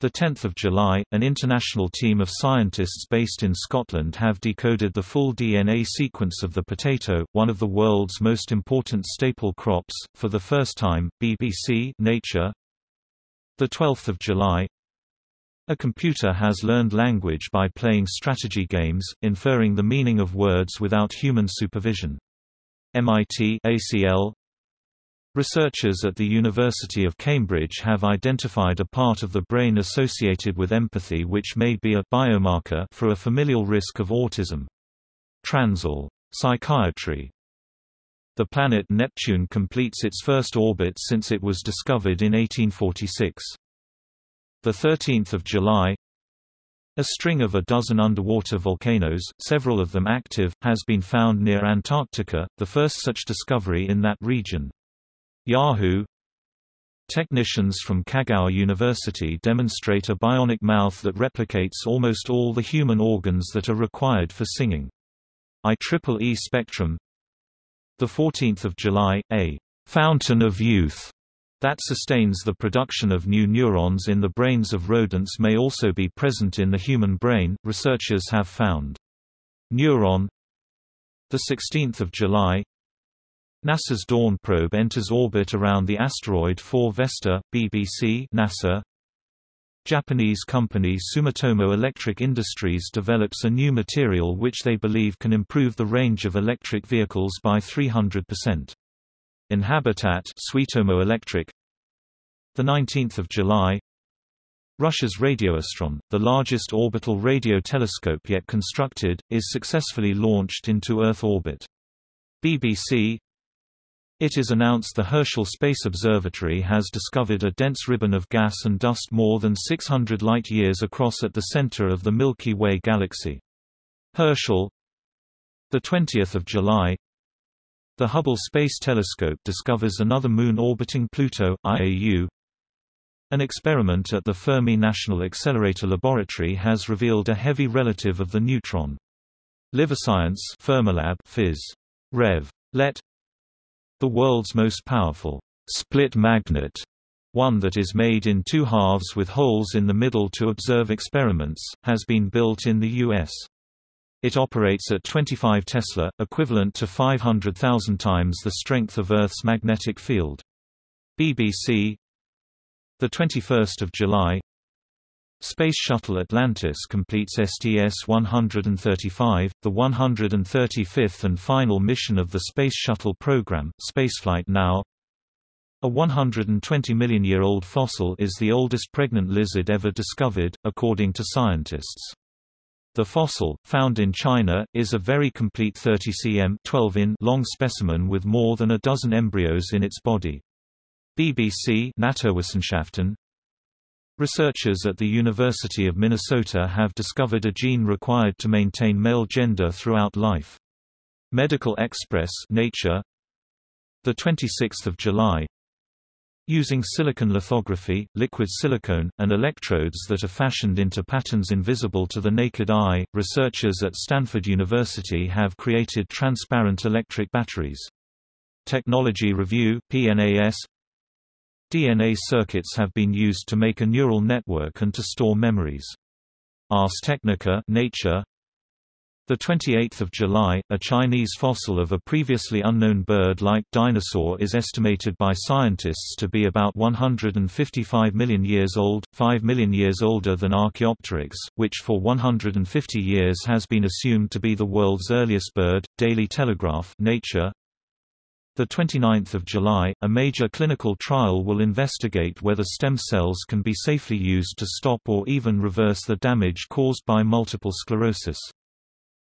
10 July, an international team of scientists based in Scotland have decoded the full DNA sequence of the potato, one of the world's most important staple crops, for the first time. BBC Nature 12 July A computer has learned language by playing strategy games, inferring the meaning of words without human supervision. MIT ACL Researchers at the University of Cambridge have identified a part of the brain associated with empathy which may be a biomarker for a familial risk of autism. Transl. Psychiatry. The planet Neptune completes its first orbit since it was discovered in 1846. The 13th of July, a string of a dozen underwater volcanoes, several of them active, has been found near Antarctica, the first such discovery in that region. Yahoo! Technicians from Kagawa University demonstrate a bionic mouth that replicates almost all the human organs that are required for singing. IEEE Spectrum 14 July, a «fountain of youth» that sustains the production of new neurons in the brains of rodents may also be present in the human brain, researchers have found. Neuron 16 July NASA's Dawn probe enters orbit around the asteroid 4 Vesta, BBC NASA. Japanese company Sumitomo Electric Industries develops a new material which they believe can improve the range of electric vehicles by 300%. Inhabitat Sumitomo Electric the 19th of July Russia's Radioastron, the largest orbital radio telescope yet constructed, is successfully launched into Earth orbit. BBC it is announced the Herschel Space Observatory has discovered a dense ribbon of gas and dust more than 600 light-years across at the center of the Milky Way galaxy. Herschel 20 July The Hubble Space Telescope discovers another moon orbiting Pluto, IAU. An experiment at the Fermi National Accelerator Laboratory has revealed a heavy relative of the neutron. LiveScience Fermilab Phys. Rev. Let the world's most powerful split magnet one that is made in two halves with holes in the middle to observe experiments, has been built in the U.S. It operates at 25 Tesla, equivalent to 500,000 times the strength of Earth's magnetic field. BBC the 21st of July Space Shuttle Atlantis completes STS-135, the 135th and final mission of the Space Shuttle program, Spaceflight Now. A 120 million-year-old fossil is the oldest pregnant lizard ever discovered, according to scientists. The fossil, found in China, is a very complete 30 cm 12 in long specimen with more than a dozen embryos in its body. BBC Naturwissenschaften Researchers at the University of Minnesota have discovered a gene required to maintain male gender throughout life. Medical Express Nature the 26th of July Using silicon lithography, liquid silicone, and electrodes that are fashioned into patterns invisible to the naked eye, researchers at Stanford University have created transparent electric batteries. Technology Review PNAS DNA circuits have been used to make a neural network and to store memories. Ars Technica Nature the 28th of July, a Chinese fossil of a previously unknown bird-like dinosaur is estimated by scientists to be about 155 million years old, 5 million years older than Archaeopteryx, which for 150 years has been assumed to be the world's earliest bird. Daily Telegraph Nature the 29th of July, a major clinical trial will investigate whether stem cells can be safely used to stop or even reverse the damage caused by multiple sclerosis.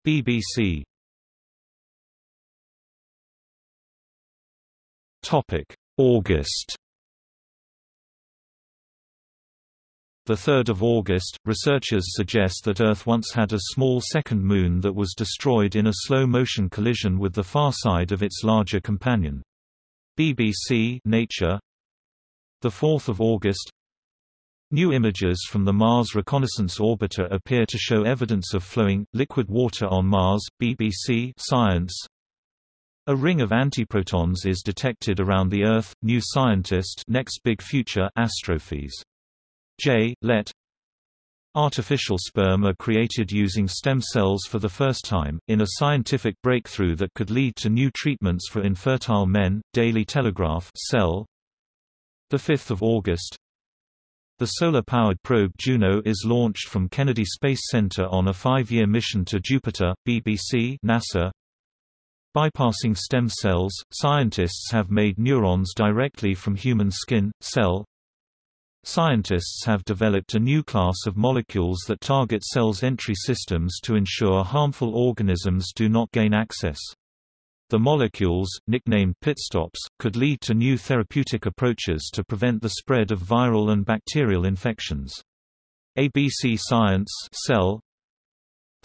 BBC Topic: August 3 August, researchers suggest that Earth once had a small second moon that was destroyed in a slow-motion collision with the far side of its larger companion. BBC Nature 4 August New images from the Mars Reconnaissance Orbiter appear to show evidence of flowing, liquid water on Mars, BBC Science. A ring of antiprotons is detected around the Earth, New Scientist Next Big Future Astrophysics. J. Let Artificial sperm are created using stem cells for the first time, in a scientific breakthrough that could lead to new treatments for infertile men. Daily Telegraph Cell 5 August the solar-powered probe Juno is launched from Kennedy Space Center on a five-year mission to Jupiter, BBC NASA. Bypassing stem cells, scientists have made neurons directly from human skin, cell. Scientists have developed a new class of molecules that target cells' entry systems to ensure harmful organisms do not gain access. The molecules, nicknamed pitstops, could lead to new therapeutic approaches to prevent the spread of viral and bacterial infections. ABC Science Cell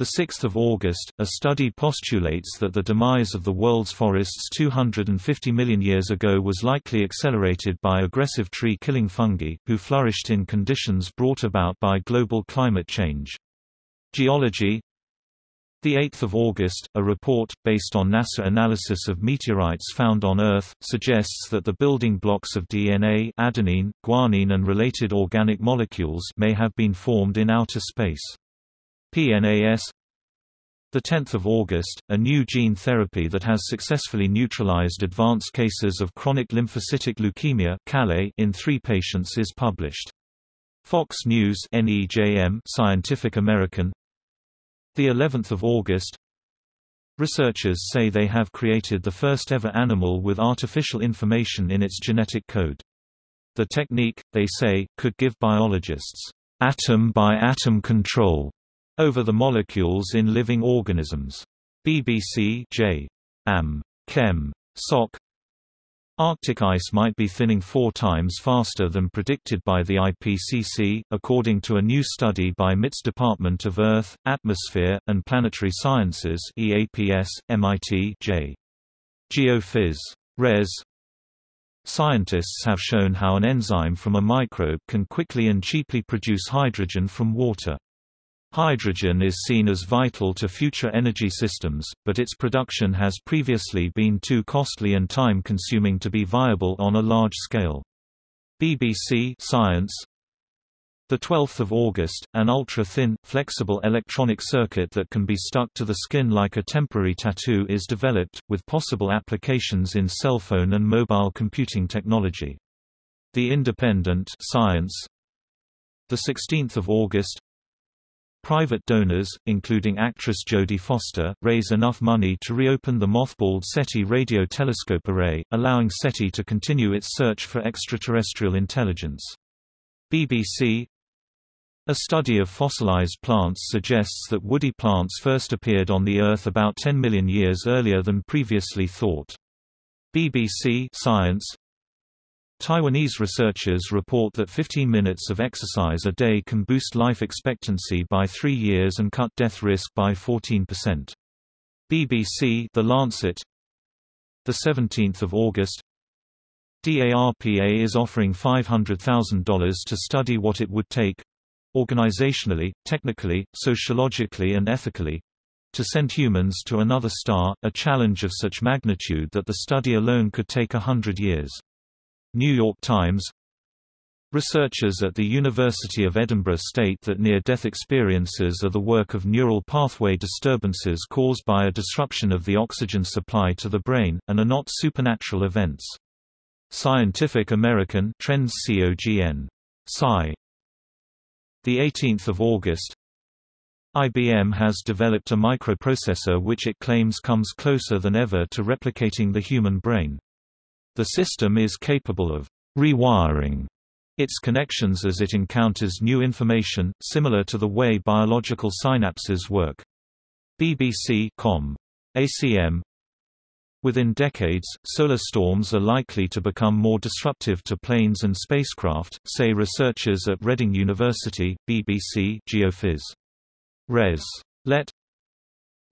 6 August, a study postulates that the demise of the world's forests 250 million years ago was likely accelerated by aggressive tree-killing fungi, who flourished in conditions brought about by global climate change. Geology 8 August, a report, based on NASA analysis of meteorites found on Earth, suggests that the building blocks of DNA adenine, guanine and related organic molecules may have been formed in outer space. PNAS 10 August, a new gene therapy that has successfully neutralized advanced cases of chronic lymphocytic leukemia in three patients is published. Fox News Scientific American the 11th of August Researchers say they have created the first ever animal with artificial information in its genetic code. The technique, they say, could give biologists atom-by-atom -atom control over the molecules in living organisms. BBC J. Am. Chem. Soc. Arctic ice might be thinning four times faster than predicted by the IPCC, according to a new study by MIT's Department of Earth, Atmosphere, and Planetary Sciences EAPS, MIT J. Geophys. Res. Scientists have shown how an enzyme from a microbe can quickly and cheaply produce hydrogen from water. Hydrogen is seen as vital to future energy systems, but its production has previously been too costly and time-consuming to be viable on a large scale. BBC Science the 12th of August, an ultra-thin, flexible electronic circuit that can be stuck to the skin like a temporary tattoo is developed, with possible applications in cell phone and mobile computing technology. The Independent Science The 16th of August Private donors, including actress Jodie Foster, raise enough money to reopen the mothballed SETI radio telescope array, allowing SETI to continue its search for extraterrestrial intelligence. BBC a study of fossilized plants suggests that woody plants first appeared on the Earth about 10 million years earlier than previously thought. BBC Science Taiwanese researchers report that 15 minutes of exercise a day can boost life expectancy by three years and cut death risk by 14%. BBC The Lancet 17 August DARPA is offering $500,000 to study what it would take organizationally, technically, sociologically and ethically to send humans to another star, a challenge of such magnitude that the study alone could take a hundred years. New York Times Researchers at the University of Edinburgh state that near-death experiences are the work of neural pathway disturbances caused by a disruption of the oxygen supply to the brain, and are not supernatural events. Scientific American Trends COGN. Sci. The 18th of August, IBM has developed a microprocessor which it claims comes closer than ever to replicating the human brain. The system is capable of rewiring its connections as it encounters new information, similar to the way biological synapses work. BBC Com. ACM Within decades, solar storms are likely to become more disruptive to planes and spacecraft, say researchers at Reading University, BBC Geophys. Res. Let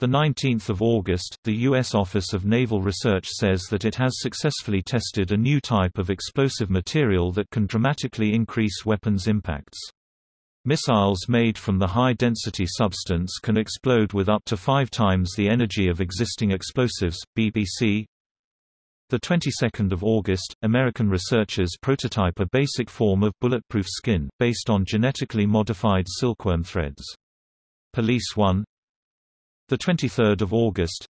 19 August, the U.S. Office of Naval Research says that it has successfully tested a new type of explosive material that can dramatically increase weapons impacts. Missiles made from the high-density substance can explode with up to five times the energy of existing explosives. BBC. The 22nd of August, American researchers prototype a basic form of bulletproof skin based on genetically modified silkworm threads. Police 1. The 23rd of August.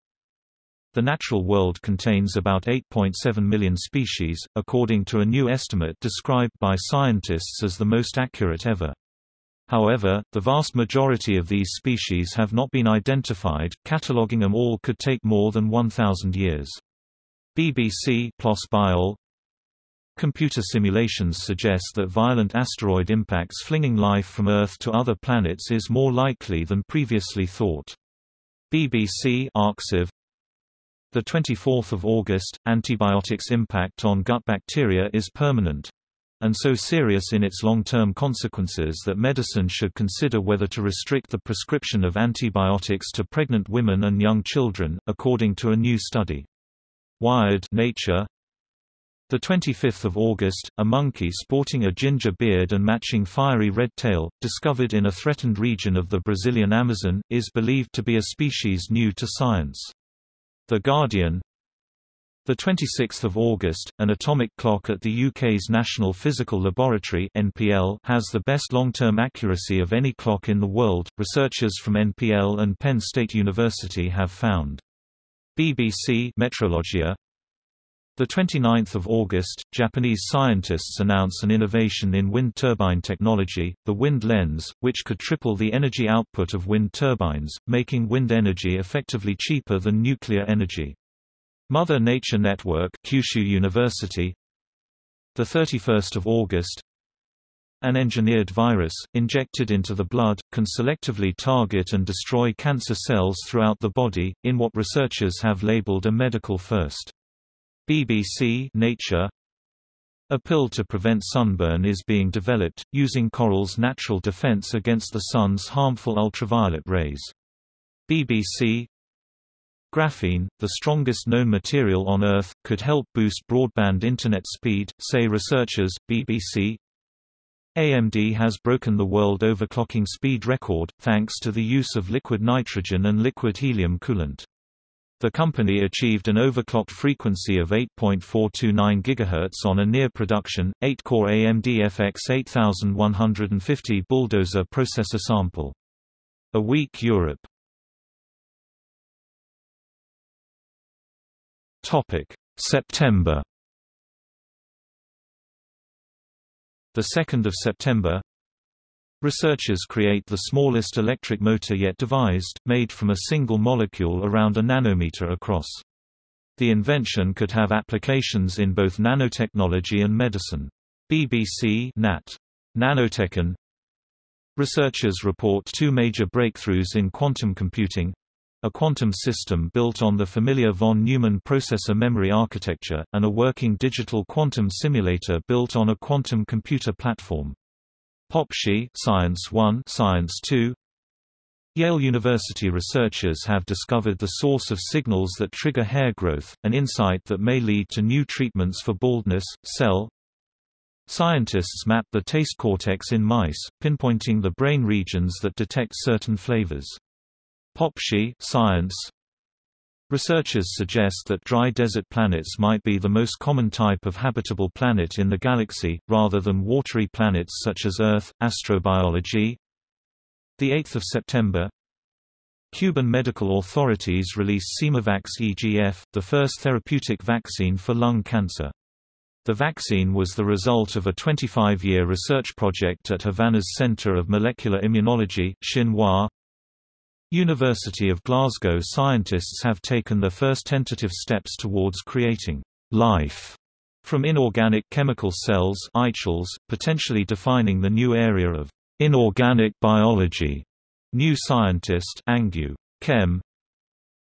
The natural world contains about 8.7 million species, according to a new estimate described by scientists as the most accurate ever. However, the vast majority of these species have not been identified, cataloging them all could take more than 1,000 years. BBC PLOS Biol Computer simulations suggest that violent asteroid impacts flinging life from Earth to other planets is more likely than previously thought. BBC Arxiv the 24th of August, antibiotics' impact on gut bacteria is permanent and so serious in its long-term consequences that medicine should consider whether to restrict the prescription of antibiotics to pregnant women and young children, according to a new study. Wired Nature the 25th of August, a monkey sporting a ginger beard and matching fiery red tail, discovered in a threatened region of the Brazilian Amazon, is believed to be a species new to science. The Guardian the 26th of August, an atomic clock at the UK's National Physical Laboratory (NPL) has the best long-term accuracy of any clock in the world. Researchers from NPL and Penn State University have found. BBC Metrologia the 29th of August, Japanese scientists announce an innovation in wind turbine technology, the wind lens, which could triple the energy output of wind turbines, making wind energy effectively cheaper than nuclear energy. Mother Nature Network Kyushu University the 31st of August an engineered virus, injected into the blood, can selectively target and destroy cancer cells throughout the body, in what researchers have labeled a medical first. BBC Nature A pill to prevent sunburn is being developed, using coral's natural defense against the sun's harmful ultraviolet rays. BBC Graphene, the strongest known material on Earth, could help boost broadband internet speed, say researchers, BBC. AMD has broken the world overclocking speed record, thanks to the use of liquid nitrogen and liquid helium coolant. The company achieved an overclocked frequency of 8.429 GHz on a near-production, 8-core AMD FX 8150 Bulldozer processor sample. eWeek Europe September The 2nd of September Researchers create the smallest electric motor yet devised, made from a single molecule around a nanometer across. The invention could have applications in both nanotechnology and medicine. BBC Nat. Nanotechnol Researchers report two major breakthroughs in quantum computing a quantum system built on the familiar von Neumann processor memory architecture, and a working digital quantum simulator built on a quantum computer platform. POPSHI Science 1 Science 2 Yale University researchers have discovered the source of signals that trigger hair growth, an insight that may lead to new treatments for baldness. Cell Scientists map the taste cortex in mice, pinpointing the brain regions that detect certain flavors. POPSHI Science Researchers suggest that dry desert planets might be the most common type of habitable planet in the galaxy, rather than watery planets such as Earth. Astrobiology 8 September Cuban medical authorities release CIMAVAX EGF, the first therapeutic vaccine for lung cancer. The vaccine was the result of a 25-year research project at Havana's Center of Molecular Immunology Xinhua, University of Glasgow scientists have taken the first tentative steps towards creating life from inorganic chemical cells potentially defining the new area of inorganic biology. New scientist Angew Chem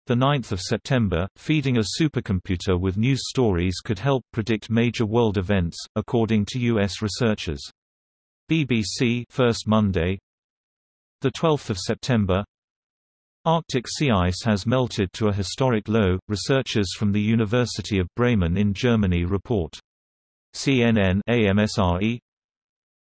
the 9th of September, feeding a supercomputer with news stories could help predict major world events, according to U.S. researchers. BBC First Monday the 12th of September Arctic sea ice has melted to a historic low, researchers from the University of Bremen in Germany report. CNN AMSRE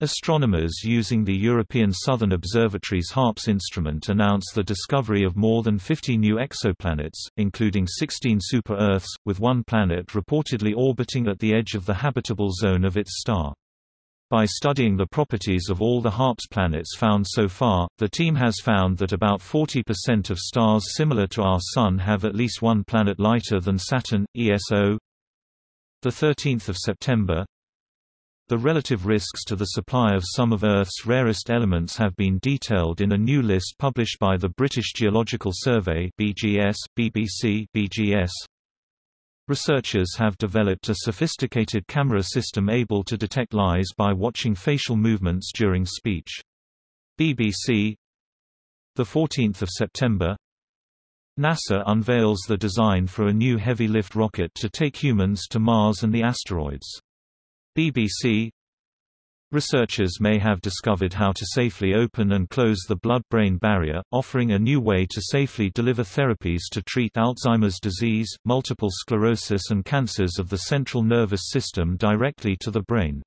Astronomers using the European Southern Observatory's HARPS instrument announce the discovery of more than 50 new exoplanets, including 16 super-Earths, with one planet reportedly orbiting at the edge of the habitable zone of its star. By studying the properties of all the HARPS planets found so far, the team has found that about 40% of stars similar to our Sun have at least one planet lighter than Saturn, ESO. 13 September The relative risks to the supply of some of Earth's rarest elements have been detailed in a new list published by the British Geological Survey BGS, BBC BGS, Researchers have developed a sophisticated camera system able to detect lies by watching facial movements during speech. BBC 14 September NASA unveils the design for a new heavy-lift rocket to take humans to Mars and the asteroids. BBC Researchers may have discovered how to safely open and close the blood-brain barrier, offering a new way to safely deliver therapies to treat Alzheimer's disease, multiple sclerosis and cancers of the central nervous system directly to the brain.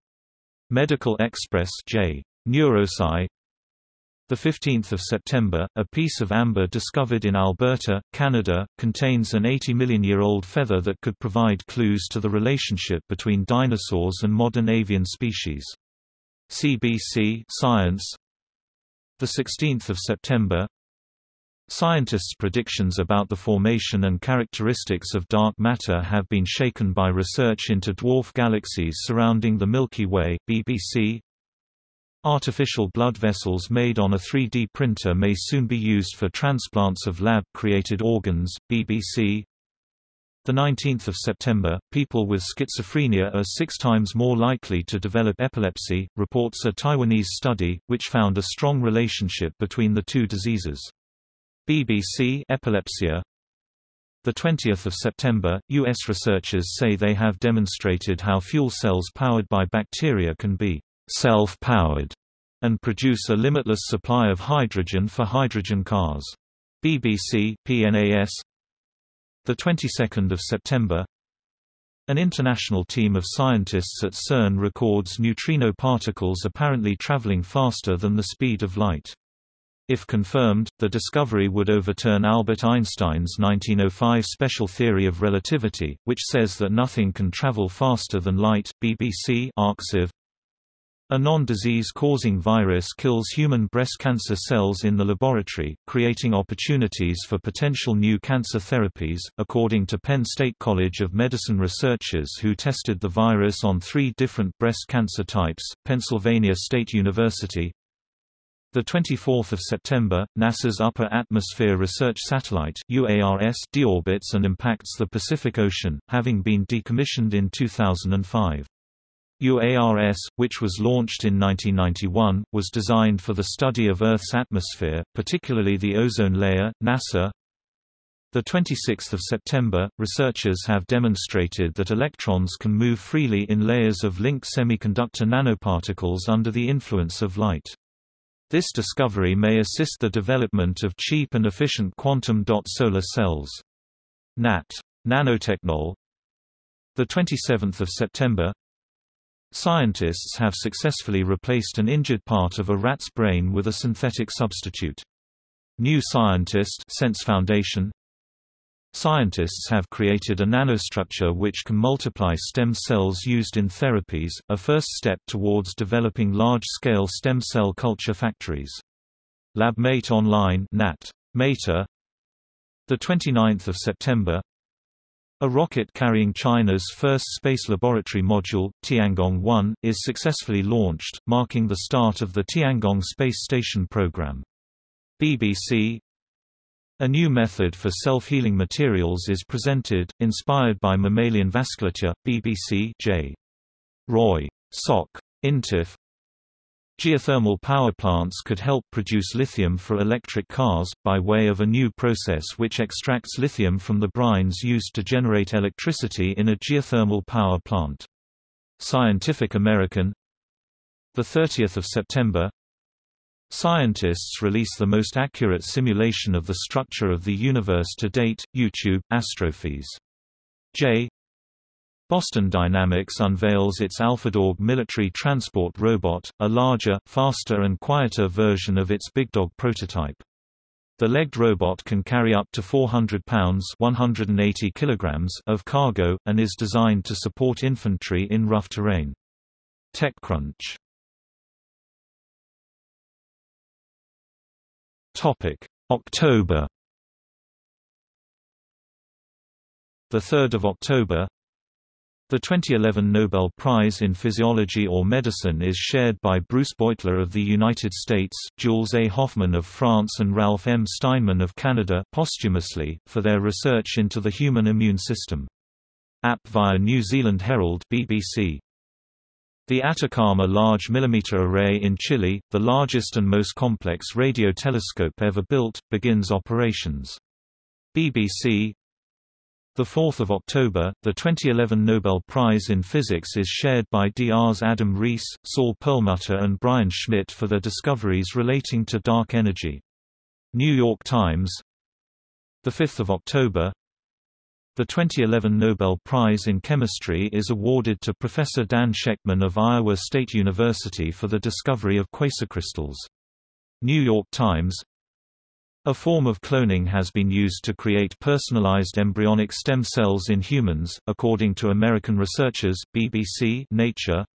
Medical Express J. Neurosci the 15th of September, a piece of amber discovered in Alberta, Canada, contains an 80 million year old feather that could provide clues to the relationship between dinosaurs and modern avian species. CBC Science. The 16th of September. Scientists' predictions about the formation and characteristics of dark matter have been shaken by research into dwarf galaxies surrounding the Milky Way BBC Artificial blood vessels made on a 3D printer may soon be used for transplants of lab-created organs BBC the 19th of September, people with schizophrenia are six times more likely to develop epilepsy, reports a Taiwanese study, which found a strong relationship between the two diseases. BBC Epilepsia the 20th of September, U.S. researchers say they have demonstrated how fuel cells powered by bacteria can be self-powered and produce a limitless supply of hydrogen for hydrogen cars. BBC PNAS the 22nd of September An international team of scientists at CERN records neutrino particles apparently traveling faster than the speed of light. If confirmed, the discovery would overturn Albert Einstein's 1905 special theory of relativity, which says that nothing can travel faster than light BBC arXiv. A non-disease-causing virus kills human breast cancer cells in the laboratory, creating opportunities for potential new cancer therapies, according to Penn State College of Medicine researchers who tested the virus on three different breast cancer types, Pennsylvania State University, the 24th of September, NASA's Upper Atmosphere Research Satellite (UARS) deorbits and impacts the Pacific Ocean, having been decommissioned in 2005. UARS, which was launched in 1991, was designed for the study of Earth's atmosphere, particularly the ozone layer. NASA the 26th of September, researchers have demonstrated that electrons can move freely in layers of linked semiconductor nanoparticles under the influence of light. This discovery may assist the development of cheap and efficient quantum dot solar cells. NAT. Nanotechnol The 27th of September Scientists have successfully replaced an injured part of a rat's brain with a synthetic substitute. New Scientist SENS Foundation Scientists have created a nanostructure which can multiply stem cells used in therapies, a first step towards developing large-scale stem cell culture factories. LabMate Online NAT. Mater the 29th of September a rocket carrying China's first space laboratory module, Tiangong-1, is successfully launched, marking the start of the Tiangong space station program. BBC a new method for self-healing materials is presented, inspired by mammalian vasculature. BBC J. Roy. Soc. Intif. Geothermal power plants could help produce lithium for electric cars, by way of a new process which extracts lithium from the brines used to generate electricity in a geothermal power plant. Scientific American 30 September Scientists release the most accurate simulation of the structure of the universe to date. YouTube, Astrophys. J. Boston Dynamics unveils its AlphaDog military transport robot, a larger, faster and quieter version of its Big Dog prototype. The legged robot can carry up to 400 pounds 180 kilograms of cargo, and is designed to support infantry in rough terrain. TechCrunch October. The 3rd of October. The 2011 Nobel Prize in Physiology or Medicine is shared by Bruce Beutler of the United States, Jules A. Hoffmann of France and Ralph M. Steinman of Canada posthumously, for their research into the human immune system. App via New Zealand Herald BBC. The Atacama Large Millimeter Array in Chile, the largest and most complex radio telescope ever built, begins operations. BBC 4 October, the 2011 Nobel Prize in Physics is shared by DR's Adam Riess, Saul Perlmutter and Brian Schmidt for their discoveries relating to dark energy. New York Times 5 October, the 2011 Nobel Prize in Chemistry is awarded to Professor Dan Shechtman of Iowa State University for the discovery of quasicrystals. New York Times A form of cloning has been used to create personalized embryonic stem cells in humans, according to American researchers, BBC Nature.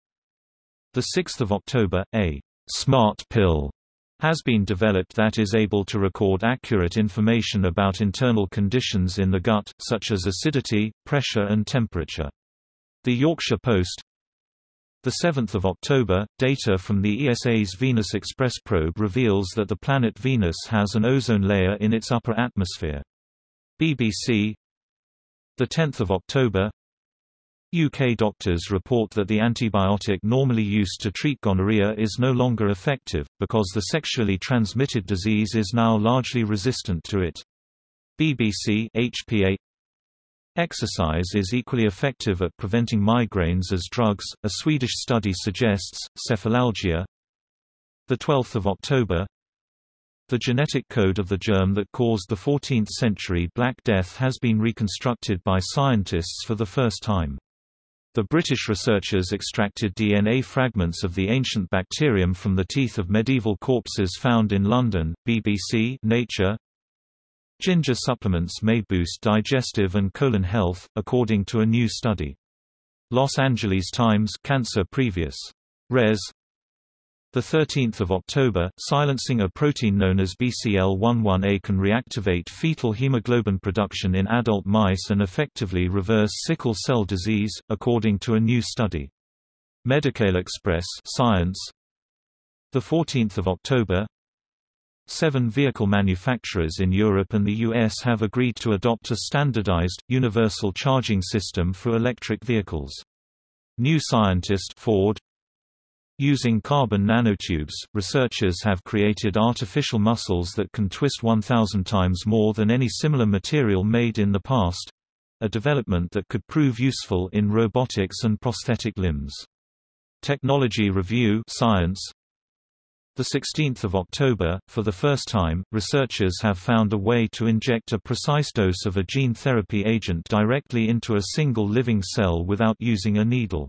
6 October, a «smart pill» has been developed that is able to record accurate information about internal conditions in the gut, such as acidity, pressure and temperature. The Yorkshire Post 7 October, data from the ESA's Venus Express probe reveals that the planet Venus has an ozone layer in its upper atmosphere. BBC 10 October, UK doctors report that the antibiotic normally used to treat gonorrhea is no longer effective, because the sexually transmitted disease is now largely resistant to it. BBC HPA Exercise is equally effective at preventing migraines as drugs, a Swedish study suggests. Cephalalgia The 12th of October The genetic code of the germ that caused the 14th-century Black Death has been reconstructed by scientists for the first time. The British researchers extracted DNA fragments of the ancient bacterium from the teeth of medieval corpses found in London. BBC Nature Ginger supplements may boost digestive and colon health, according to a new study. Los Angeles Times Cancer Previous. Res. 13 October, silencing a protein known as BCL11A can reactivate fetal hemoglobin production in adult mice and effectively reverse sickle cell disease, according to a new study. Medical Xpress Science 14 October Seven vehicle manufacturers in Europe and the US have agreed to adopt a standardized, universal charging system for electric vehicles. New Scientist Ford Using carbon nanotubes, researchers have created artificial muscles that can twist 1,000 times more than any similar material made in the past—a development that could prove useful in robotics and prosthetic limbs. Technology Review Science 16th of October, for the first time, researchers have found a way to inject a precise dose of a gene therapy agent directly into a single living cell without using a needle.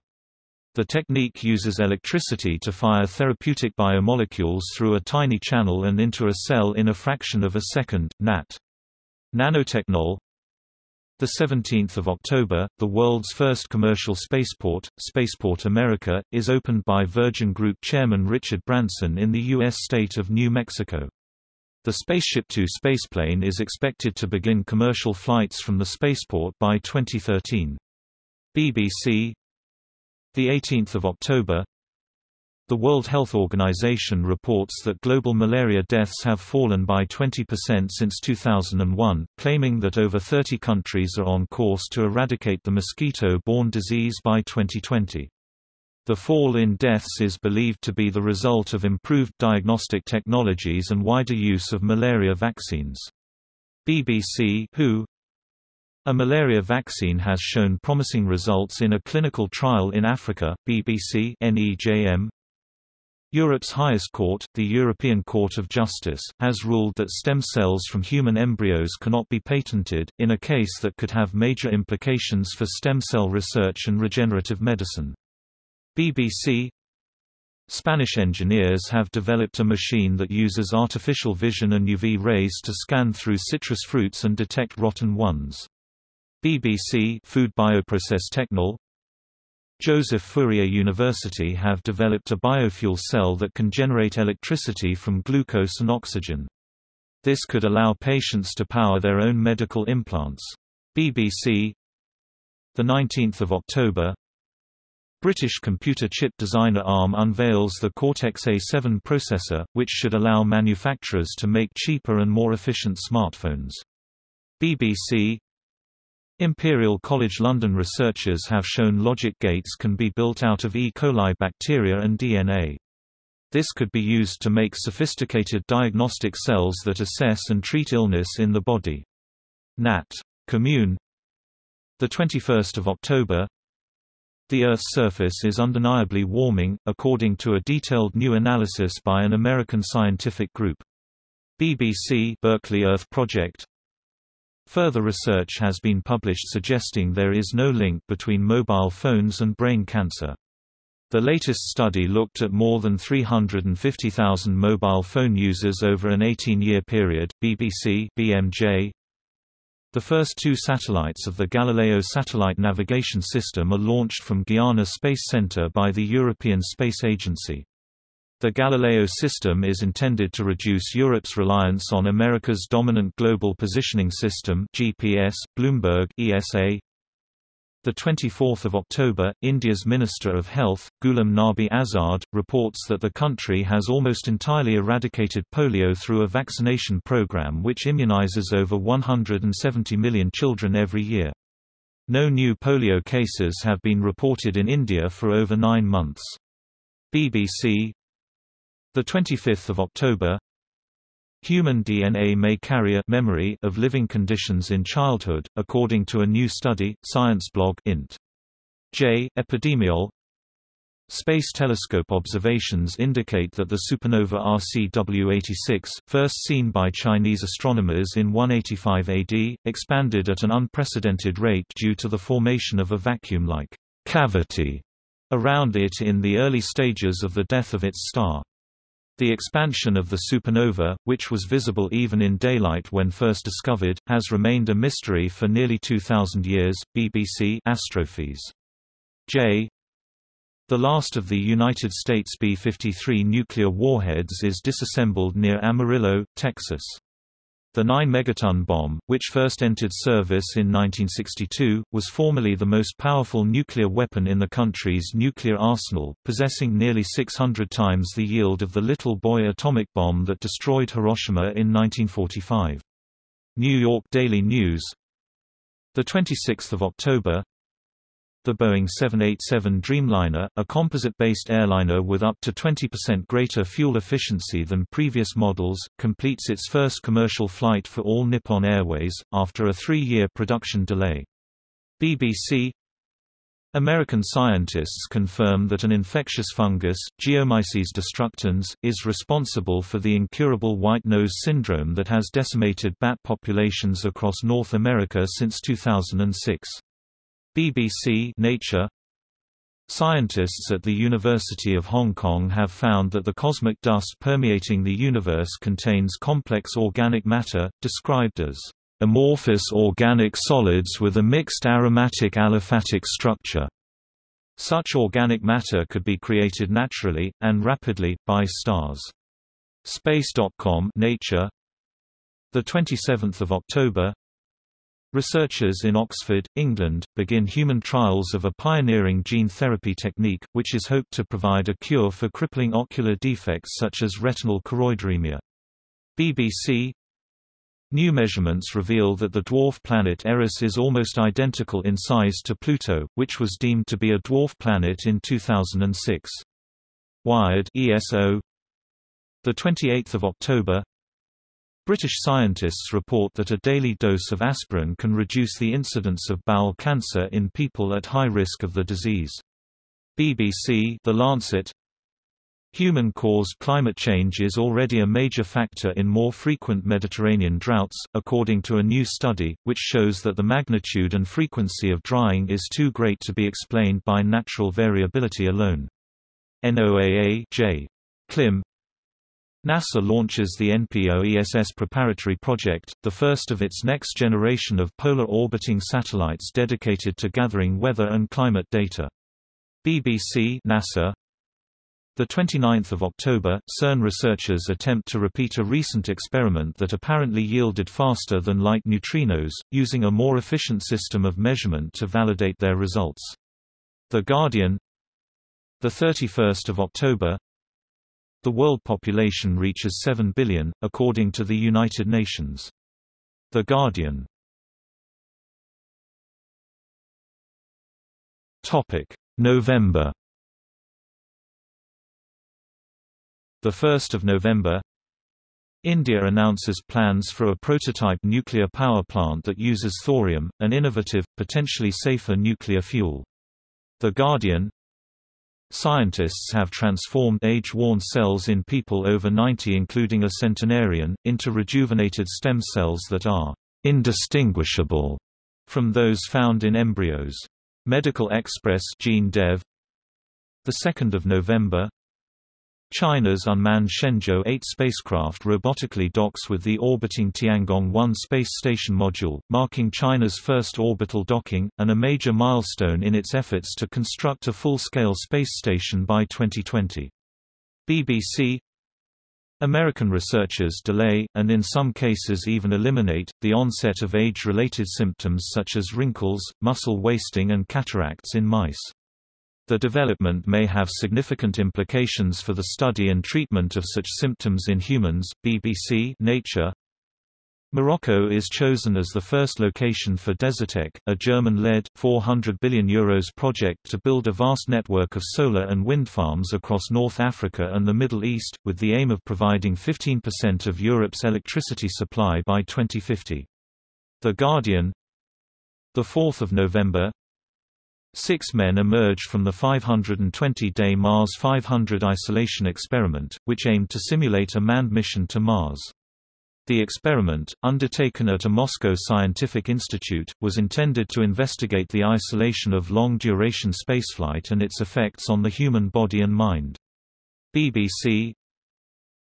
The technique uses electricity to fire therapeutic biomolecules through a tiny channel and into a cell in a fraction of a second. NAT. Nanotechnol the 17th of October, the world's first commercial spaceport, Spaceport America, is opened by Virgin Group chairman Richard Branson in the U.S. state of New Mexico. The Spaceship Two spaceplane is expected to begin commercial flights from the spaceport by 2013. BBC the 18th of October The World Health Organization reports that global malaria deaths have fallen by 20% since 2001, claiming that over 30 countries are on course to eradicate the mosquito-borne disease by 2020. The fall in deaths is believed to be the result of improved diagnostic technologies and wider use of malaria vaccines. BBC WHO a malaria vaccine has shown promising results in a clinical trial in Africa. BBC NEJM Europe's highest court, the European Court of Justice, has ruled that stem cells from human embryos cannot be patented, in a case that could have major implications for stem cell research and regenerative medicine. BBC Spanish engineers have developed a machine that uses artificial vision and UV rays to scan through citrus fruits and detect rotten ones. BBC Food Bioprocess Technol Joseph Fourier University have developed a biofuel cell that can generate electricity from glucose and oxygen. This could allow patients to power their own medical implants. BBC The 19th of October British computer chip designer ARM unveils the Cortex-A7 processor, which should allow manufacturers to make cheaper and more efficient smartphones. BBC Imperial College London researchers have shown logic gates can be built out of E. coli bacteria and DNA. This could be used to make sophisticated diagnostic cells that assess and treat illness in the body. Nat. Commun The 21st of October The Earth's surface is undeniably warming, according to a detailed new analysis by an American scientific group. BBC Berkeley Earth Project Further research has been published suggesting there is no link between mobile phones and brain cancer. The latest study looked at more than 350,000 mobile phone users over an 18-year period. BBC BMJ The first two satellites of the Galileo satellite navigation system are launched from Guiana Space Center by the European Space Agency. The Galileo system is intended to reduce Europe's reliance on America's dominant global positioning system GPS, Bloomberg ESA. The 24th of October, India's Minister of Health, Ghulam Nabi Azad, reports that the country has almost entirely eradicated polio through a vaccination program which immunizes over 170 million children every year. No new polio cases have been reported in India for over nine months. BBC the 25th of October Human DNA may carry a memory of living conditions in childhood, according to a new study, Science blog int. J. Epidemiol Space telescope observations indicate that the supernova RCW86, first seen by Chinese astronomers in 185 AD, expanded at an unprecedented rate due to the formation of a vacuum-like cavity around it in the early stages of the death of its star. The expansion of the supernova, which was visible even in daylight when first discovered, has remained a mystery for nearly 2,000 years. BBC Astrophys. J. The last of the United States B-53 nuclear warheads is disassembled near Amarillo, Texas. The 9-megaton bomb, which first entered service in 1962, was formerly the most powerful nuclear weapon in the country's nuclear arsenal, possessing nearly 600 times the yield of the Little Boy atomic bomb that destroyed Hiroshima in 1945. New York Daily News 26 October the Boeing 787 Dreamliner, a composite-based airliner with up to 20% greater fuel efficiency than previous models, completes its first commercial flight for all Nippon Airways, after a three-year production delay. BBC American scientists confirm that an infectious fungus, Geomyces destructans, is responsible for the incurable white nose syndrome that has decimated bat populations across North America since 2006. BBC Nature Scientists at the University of Hong Kong have found that the cosmic dust permeating the universe contains complex organic matter, described as amorphous organic solids with a mixed aromatic aliphatic structure. Such organic matter could be created naturally, and rapidly, by stars. Space.com Nature 27 October Researchers in Oxford, England, begin human trials of a pioneering gene therapy technique, which is hoped to provide a cure for crippling ocular defects such as retinal choroideremia. BBC New measurements reveal that the dwarf planet Eris is almost identical in size to Pluto, which was deemed to be a dwarf planet in 2006. Wired ESO 28 October British scientists report that a daily dose of aspirin can reduce the incidence of bowel cancer in people at high risk of the disease. BBC The Lancet Human-caused climate change is already a major factor in more frequent Mediterranean droughts, according to a new study, which shows that the magnitude and frequency of drying is too great to be explained by natural variability alone. NOAA J. Clim, NASA launches the NPO-ESS preparatory project, the first of its next generation of polar orbiting satellites dedicated to gathering weather and climate data. BBC NASA the 29th of October, CERN researchers attempt to repeat a recent experiment that apparently yielded faster than light neutrinos, using a more efficient system of measurement to validate their results. The Guardian the 31st of October the world population reaches 7 billion, according to the United Nations. The Guardian. November. The 1st of November. India announces plans for a prototype nuclear power plant that uses thorium, an innovative, potentially safer nuclear fuel. The Guardian Scientists have transformed age-worn cells in people over 90 including a centenarian, into rejuvenated stem cells that are indistinguishable from those found in embryos. Medical Xpress Gene Dev 2 November China's unmanned Shenzhou 8 spacecraft robotically docks with the orbiting Tiangong-1 space station module, marking China's first orbital docking, and a major milestone in its efforts to construct a full-scale space station by 2020. BBC American researchers delay, and in some cases even eliminate, the onset of age-related symptoms such as wrinkles, muscle wasting and cataracts in mice. The development may have significant implications for the study and treatment of such symptoms in humans. BBC Nature Morocco is chosen as the first location for Desertec, a German-led €400 billion Euros project to build a vast network of solar and wind farms across North Africa and the Middle East, with the aim of providing 15% of Europe's electricity supply by 2050. The Guardian 4 November Six men emerged from the 520-day Mars 500 isolation experiment, which aimed to simulate a manned mission to Mars. The experiment, undertaken at a Moscow scientific institute, was intended to investigate the isolation of long-duration spaceflight and its effects on the human body and mind. BBC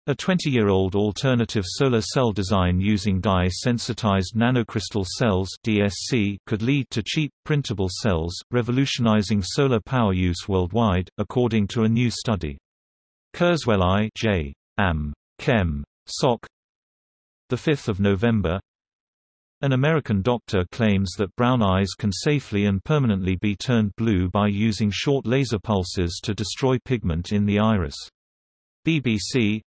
a 20-year-old alternative solar cell design using dye-sensitized nanocrystal cells DSC could lead to cheap, printable cells, revolutionizing solar power use worldwide, according to a new study. Kurzweil I J. Am. Chem. Soc. 5 November An American doctor claims that brown eyes can safely and permanently be turned blue by using short laser pulses to destroy pigment in the iris. BBC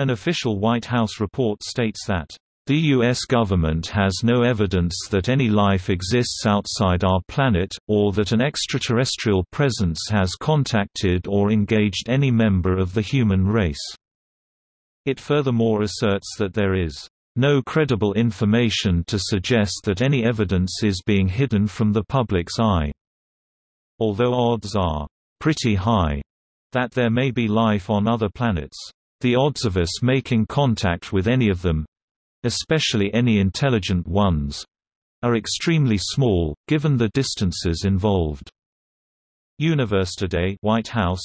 An official White House report states that the U.S. government has no evidence that any life exists outside our planet, or that an extraterrestrial presence has contacted or engaged any member of the human race. It furthermore asserts that there is no credible information to suggest that any evidence is being hidden from the public's eye. Although odds are pretty high that there may be life on other planets, the odds of us making contact with any of them especially any intelligent ones are extremely small, given the distances involved. Universe Today White House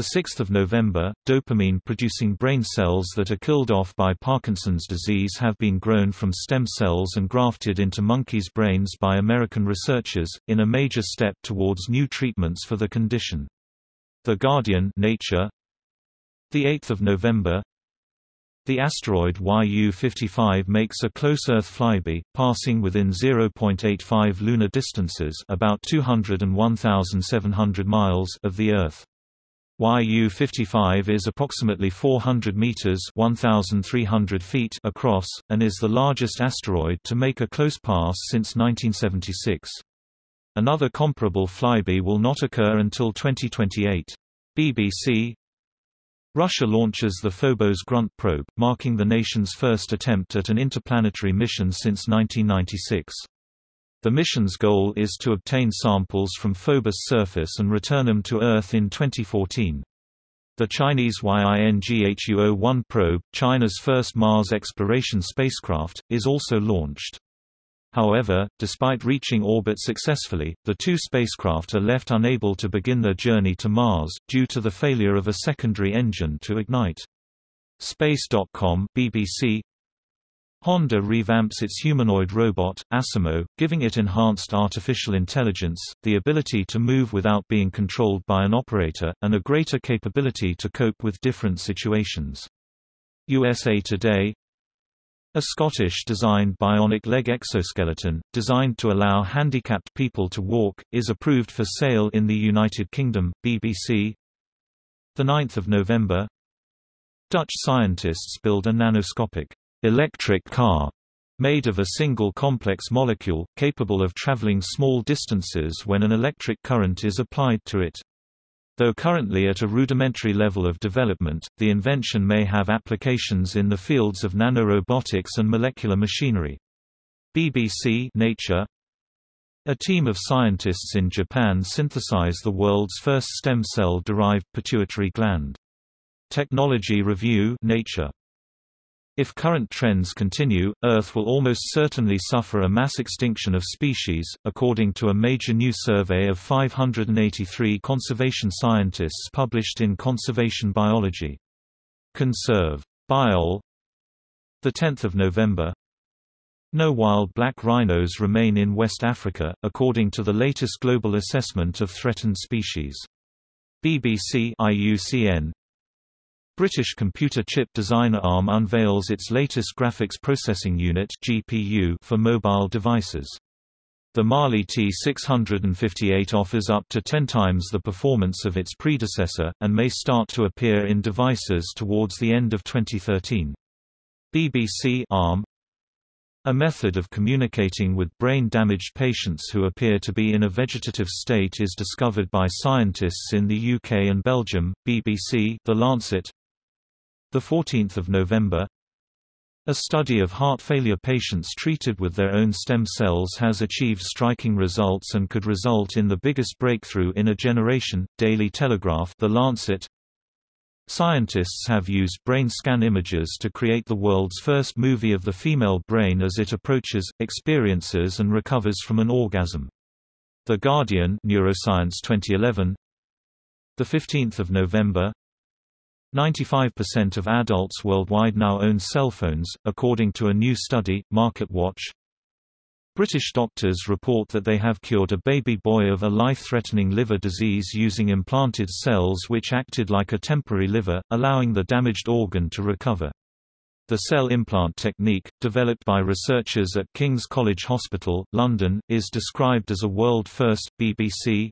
6 November, dopamine-producing brain cells that are killed off by Parkinson's disease have been grown from stem cells and grafted into monkeys' brains by American researchers, in a major step towards new treatments for the condition. The Guardian Nature 8 November the asteroid Yu-55 makes a close Earth flyby, passing within 0.85 lunar distances about 201,700 miles of the Earth. Yu-55 is approximately 400 meters (1,300 feet) across, and is the largest asteroid to make a close pass since 1976. Another comparable flyby will not occur until 2028. BBC Russia launches the Phobos Grunt probe, marking the nation's first attempt at an interplanetary mission since 1996. The mission's goal is to obtain samples from Phobos' surface and return them to Earth in 2014. The Chinese YINGHU-01 probe, China's first Mars exploration spacecraft, is also launched. However, despite reaching orbit successfully, the two spacecraft are left unable to begin their journey to Mars, due to the failure of a secondary engine to ignite. Space.com BBC Honda revamps its humanoid robot, Asimo, giving it enhanced artificial intelligence, the ability to move without being controlled by an operator, and a greater capability to cope with different situations. USA Today a Scottish-designed bionic leg exoskeleton, designed to allow handicapped people to walk, is approved for sale in the United Kingdom, BBC 9 November Dutch scientists build a nanoscopic electric car made of a single complex molecule, capable of traveling small distances when an electric current is applied to it. Though currently at a rudimentary level of development, the invention may have applications in the fields of nanorobotics and molecular machinery. BBC Nature A team of scientists in Japan synthesize the world's first stem cell-derived pituitary gland. Technology Review Nature if current trends continue, Earth will almost certainly suffer a mass extinction of species, according to a major new survey of 583 conservation scientists published in Conservation Biology. Conserv. Biol 10 November No wild black rhinos remain in West Africa, according to the latest global assessment of threatened species. BBC IUCN British computer chip designer ARM unveils its latest graphics processing unit (GPU) for mobile devices. The Mali T658 offers up to 10 times the performance of its predecessor, and may start to appear in devices towards the end of 2013. BBC ARM a method of communicating with brain-damaged patients who appear to be in a vegetative state is discovered by scientists in the UK and Belgium. BBC The Lancet the 14th of November a study of heart failure patients treated with their own stem cells has achieved striking results and could result in the biggest breakthrough in a generation. Daily Telegraph, The Lancet. Scientists have used brain scan images to create the world's first movie of the female brain as it approaches, experiences and recovers from an orgasm. The Guardian Neuroscience 2011 The 15th of November 95% of adults worldwide now own cell phones, according to a new study, MarketWatch. British doctors report that they have cured a baby boy of a life-threatening liver disease using implanted cells which acted like a temporary liver, allowing the damaged organ to recover. The cell implant technique, developed by researchers at King's College Hospital, London, is described as a world first. BBC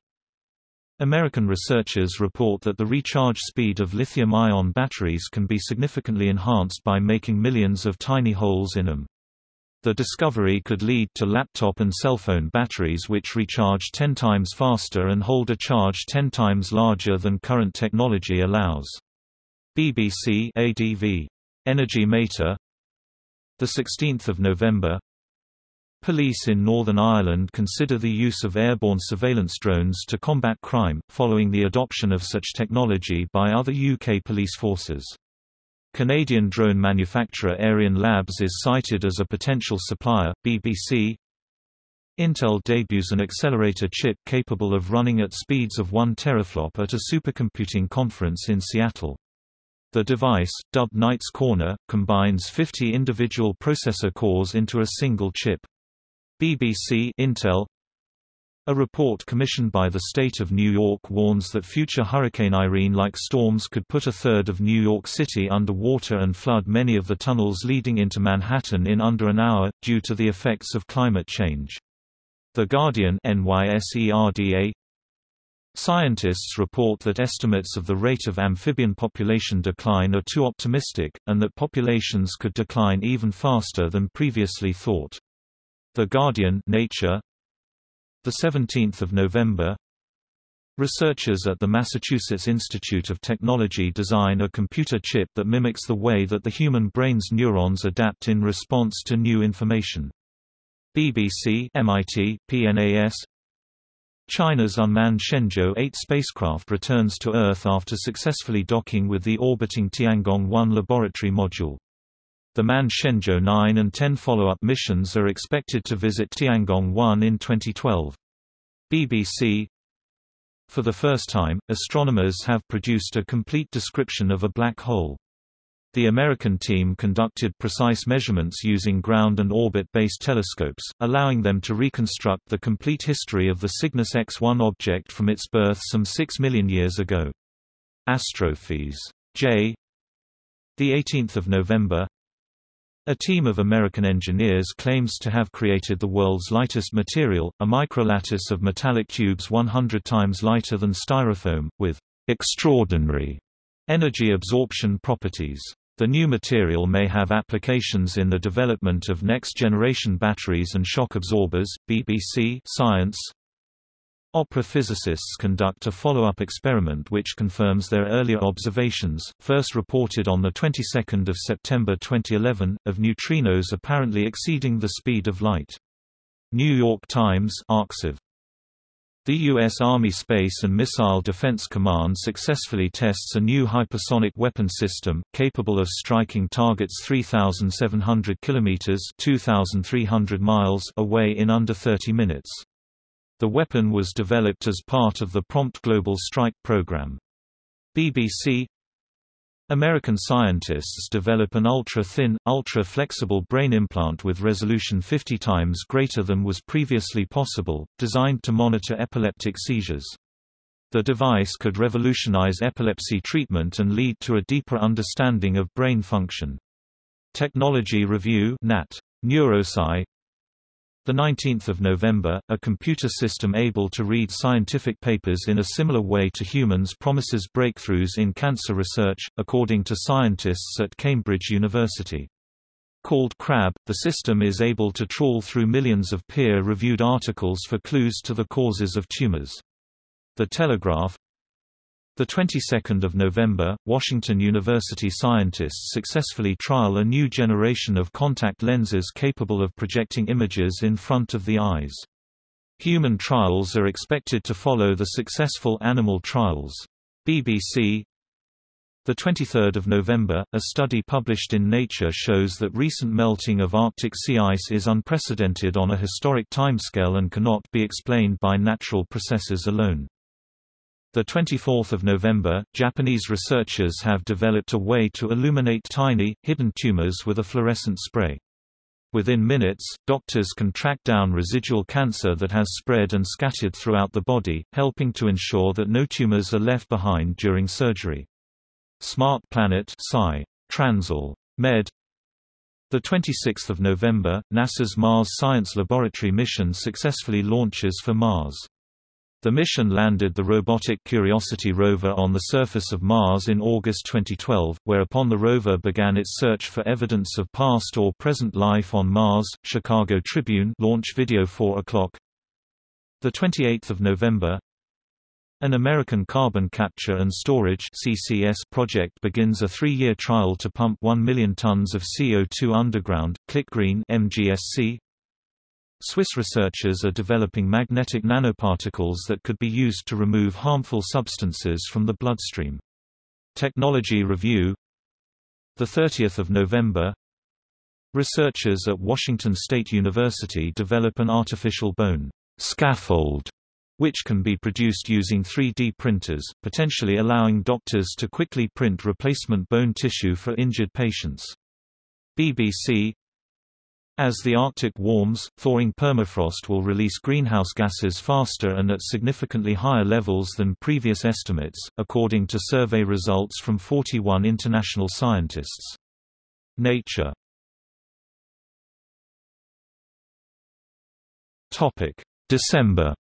American researchers report that the recharge speed of lithium-ion batteries can be significantly enhanced by making millions of tiny holes in them. The discovery could lead to laptop and cell phone batteries which recharge 10 times faster and hold a charge 10 times larger than current technology allows. BBC ADV. Energy Mater 16 November Police in Northern Ireland consider the use of airborne surveillance drones to combat crime, following the adoption of such technology by other UK police forces. Canadian drone manufacturer Aeryon Labs is cited as a potential supplier. BBC Intel debuts an accelerator chip capable of running at speeds of 1 teraflop at a supercomputing conference in Seattle. The device, dubbed Knight's Corner, combines 50 individual processor cores into a single chip. BBC Intel a report commissioned by the state of New York warns that future Hurricane Irene-like storms could put a third of New York City under water and flood many of the tunnels leading into Manhattan in under an hour, due to the effects of climate change. The Guardian NYSERDA Scientists report that estimates of the rate of amphibian population decline are too optimistic, and that populations could decline even faster than previously thought. The Guardian Nature the 17th of November Researchers at the Massachusetts Institute of Technology design a computer chip that mimics the way that the human brain's neurons adapt in response to new information. BBC MIT, PNAS China's unmanned Shenzhou 8 spacecraft returns to Earth after successfully docking with the orbiting Tiangong-1 laboratory module. The manned Shenzhou 9 and 10 follow-up missions are expected to visit Tiangong-1 in 2012. BBC For the first time, astronomers have produced a complete description of a black hole. The American team conducted precise measurements using ground and orbit-based telescopes, allowing them to reconstruct the complete history of the Cygnus X-1 object from its birth some 6 million years ago. Astrophys. J. 18 November a team of American engineers claims to have created the world's lightest material, a microlattice of metallic tubes 100 times lighter than styrofoam, with extraordinary energy absorption properties. The new material may have applications in the development of next-generation batteries and shock absorbers. BBC Science Opera physicists conduct a follow-up experiment which confirms their earlier observations, first reported on the 22nd of September 2011, of neutrinos apparently exceeding the speed of light. New York Times arXiv. The U.S. Army Space and Missile Defense Command successfully tests a new hypersonic weapon system, capable of striking targets 3,700 km 2,300 miles away in under 30 minutes. The weapon was developed as part of the Prompt Global Strike program. BBC American scientists develop an ultra-thin, ultra-flexible brain implant with resolution 50 times greater than was previously possible, designed to monitor epileptic seizures. The device could revolutionize epilepsy treatment and lead to a deeper understanding of brain function. Technology Review Nat. Neurosci 19 November, a computer system able to read scientific papers in a similar way to humans promises breakthroughs in cancer research, according to scientists at Cambridge University. Called Crab, the system is able to trawl through millions of peer-reviewed articles for clues to the causes of tumors. The Telegraph the 22nd of November, Washington University scientists successfully trial a new generation of contact lenses capable of projecting images in front of the eyes. Human trials are expected to follow the successful animal trials. BBC The 23rd of November, a study published in Nature shows that recent melting of Arctic sea ice is unprecedented on a historic timescale and cannot be explained by natural processes alone. The 24th of November, Japanese researchers have developed a way to illuminate tiny, hidden tumors with a fluorescent spray. Within minutes, doctors can track down residual cancer that has spread and scattered throughout the body, helping to ensure that no tumors are left behind during surgery. Smart Planet Sci. Transl. Med. The 26th of November, NASA's Mars Science Laboratory mission successfully launches for Mars. The mission landed the robotic Curiosity rover on the surface of Mars in August 2012, whereupon the rover began its search for evidence of past or present life on Mars. Chicago Tribune launch video 4 o'clock. The 28th of November, an American carbon capture and storage (CCS) project begins a 3-year trial to pump 1 million tons of CO2 underground. ClickGreen (MGSC). Swiss researchers are developing magnetic nanoparticles that could be used to remove harmful substances from the bloodstream. Technology Review. The 30th of November. Researchers at Washington State University develop an artificial bone scaffold which can be produced using 3D printers, potentially allowing doctors to quickly print replacement bone tissue for injured patients. BBC As the Arctic warms, thawing permafrost will release greenhouse gases faster and at significantly higher levels than previous estimates, according to survey results from 41 international scientists. Nature December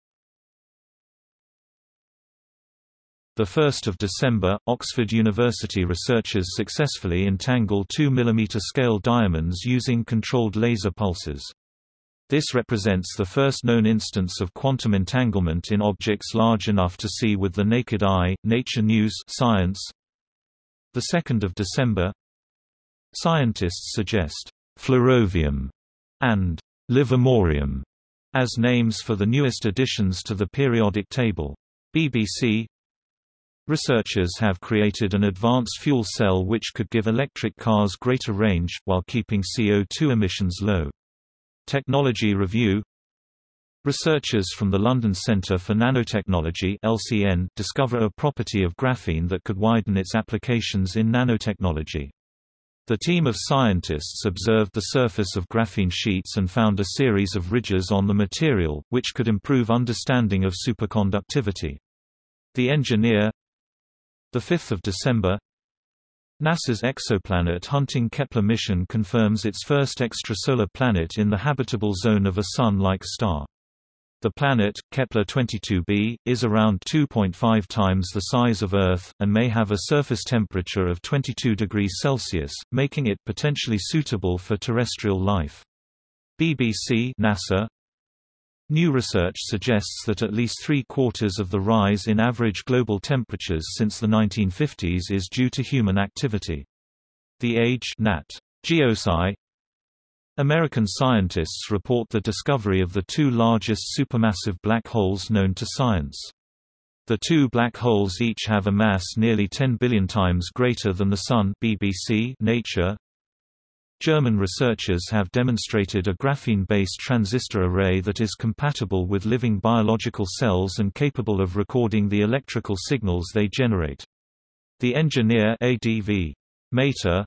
1 December, Oxford University researchers successfully entangle 2 mm scale diamonds using controlled laser pulses. This represents the first known instance of quantum entanglement in objects large enough to see with the naked eye. Nature News Science. The 2nd of December. Scientists suggest flerovium and livermorium as names for the newest additions to the periodic table. BBC Researchers have created an advanced fuel cell which could give electric cars greater range, while keeping CO2 emissions low. Technology Review Researchers from the London Centre for Nanotechnology LCN discover a property of graphene that could widen its applications in nanotechnology. The team of scientists observed the surface of graphene sheets and found a series of ridges on the material, which could improve understanding of superconductivity. The engineer 5 December NASA's exoplanet hunting Kepler mission confirms its first extrasolar planet in the habitable zone of a Sun-like star. The planet, Kepler-22b, is around 2.5 times the size of Earth, and may have a surface temperature of 22 degrees Celsius, making it potentially suitable for terrestrial life. BBC NASA New research suggests that at least three-quarters of the rise in average global temperatures since the 1950s is due to human activity. The Age Nat. Geosci American scientists report the discovery of the two largest supermassive black holes known to science. The two black holes each have a mass nearly 10 billion times greater than the Sun BBC Nature German researchers have demonstrated a graphene-based transistor array that is compatible with living biological cells and capable of recording the electrical signals they generate. The engineer ADV. Mater,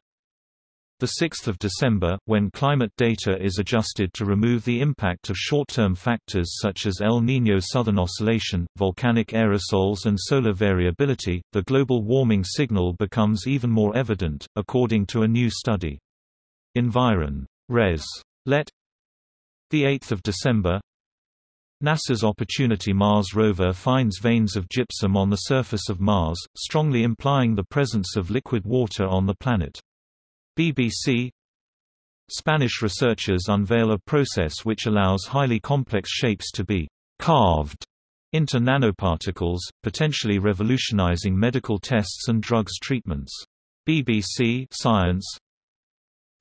the 6th of December, when climate data is adjusted to remove the impact of short-term factors such as El Niño southern oscillation, volcanic aerosols and solar variability, the global warming signal becomes even more evident, according to a new study. Environ. Res. Let 8 December NASA's Opportunity Mars rover finds veins of gypsum on the surface of Mars, strongly implying the presence of liquid water on the planet. BBC Spanish researchers unveil a process which allows highly complex shapes to be carved into nanoparticles, potentially revolutionizing medical tests and drugs treatments. BBC Science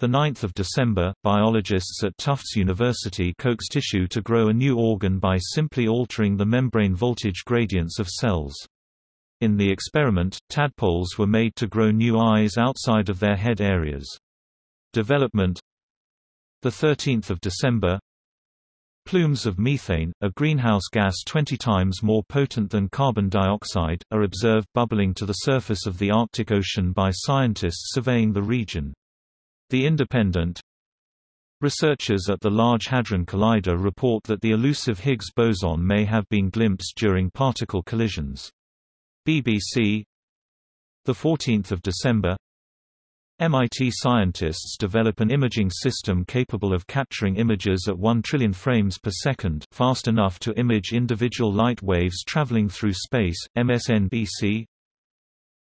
9 December, biologists at Tufts University coax tissue to grow a new organ by simply altering the membrane voltage gradients of cells. In the experiment, tadpoles were made to grow new eyes outside of their head areas. Development the 13th of December Plumes of methane, a greenhouse gas 20 times more potent than carbon dioxide, are observed bubbling to the surface of the Arctic Ocean by scientists surveying the region. The Independent Researchers at the Large Hadron Collider report that the elusive Higgs boson may have been glimpsed during particle collisions. BBC 14 December MIT scientists develop an imaging system capable of capturing images at 1 trillion frames per second fast enough to image individual light waves traveling through space, MSNBC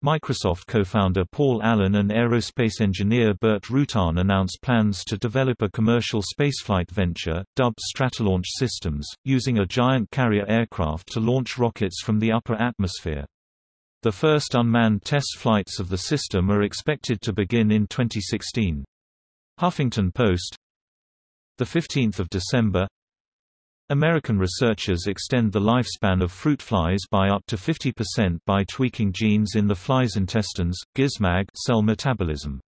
Microsoft co-founder Paul Allen and aerospace engineer Burt Rutan announced plans to develop a commercial spaceflight venture, dubbed Stratolaunch Systems, using a giant carrier aircraft to launch rockets from the upper atmosphere. The first unmanned test flights of the system are expected to begin in 2016. Huffington Post 15 December American researchers extend the lifespan of fruit flies by up to 50% by tweaking genes in the fly's intestines, gizmag cell metabolism.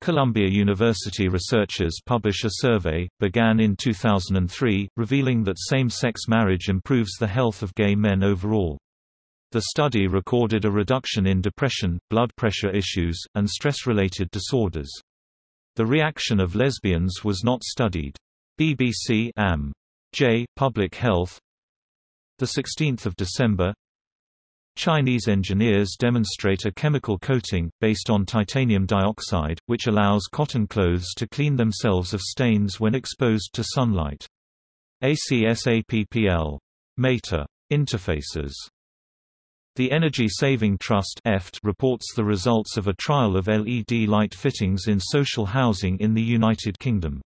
Columbia University researchers publish a survey, began in 2003, revealing that same-sex marriage improves the health of gay men overall. The study recorded a reduction in depression, blood pressure issues, and stress-related disorders. The reaction of lesbians was not studied. BBC Am. J. Public Health the 16th of December Chinese engineers demonstrate a chemical coating, based on titanium dioxide, which allows cotton clothes to clean themselves of stains when exposed to sunlight. ACSAPPL. Meta. Interfaces. The Energy Saving Trust reports the results of a trial of LED light fittings in social housing in the United Kingdom.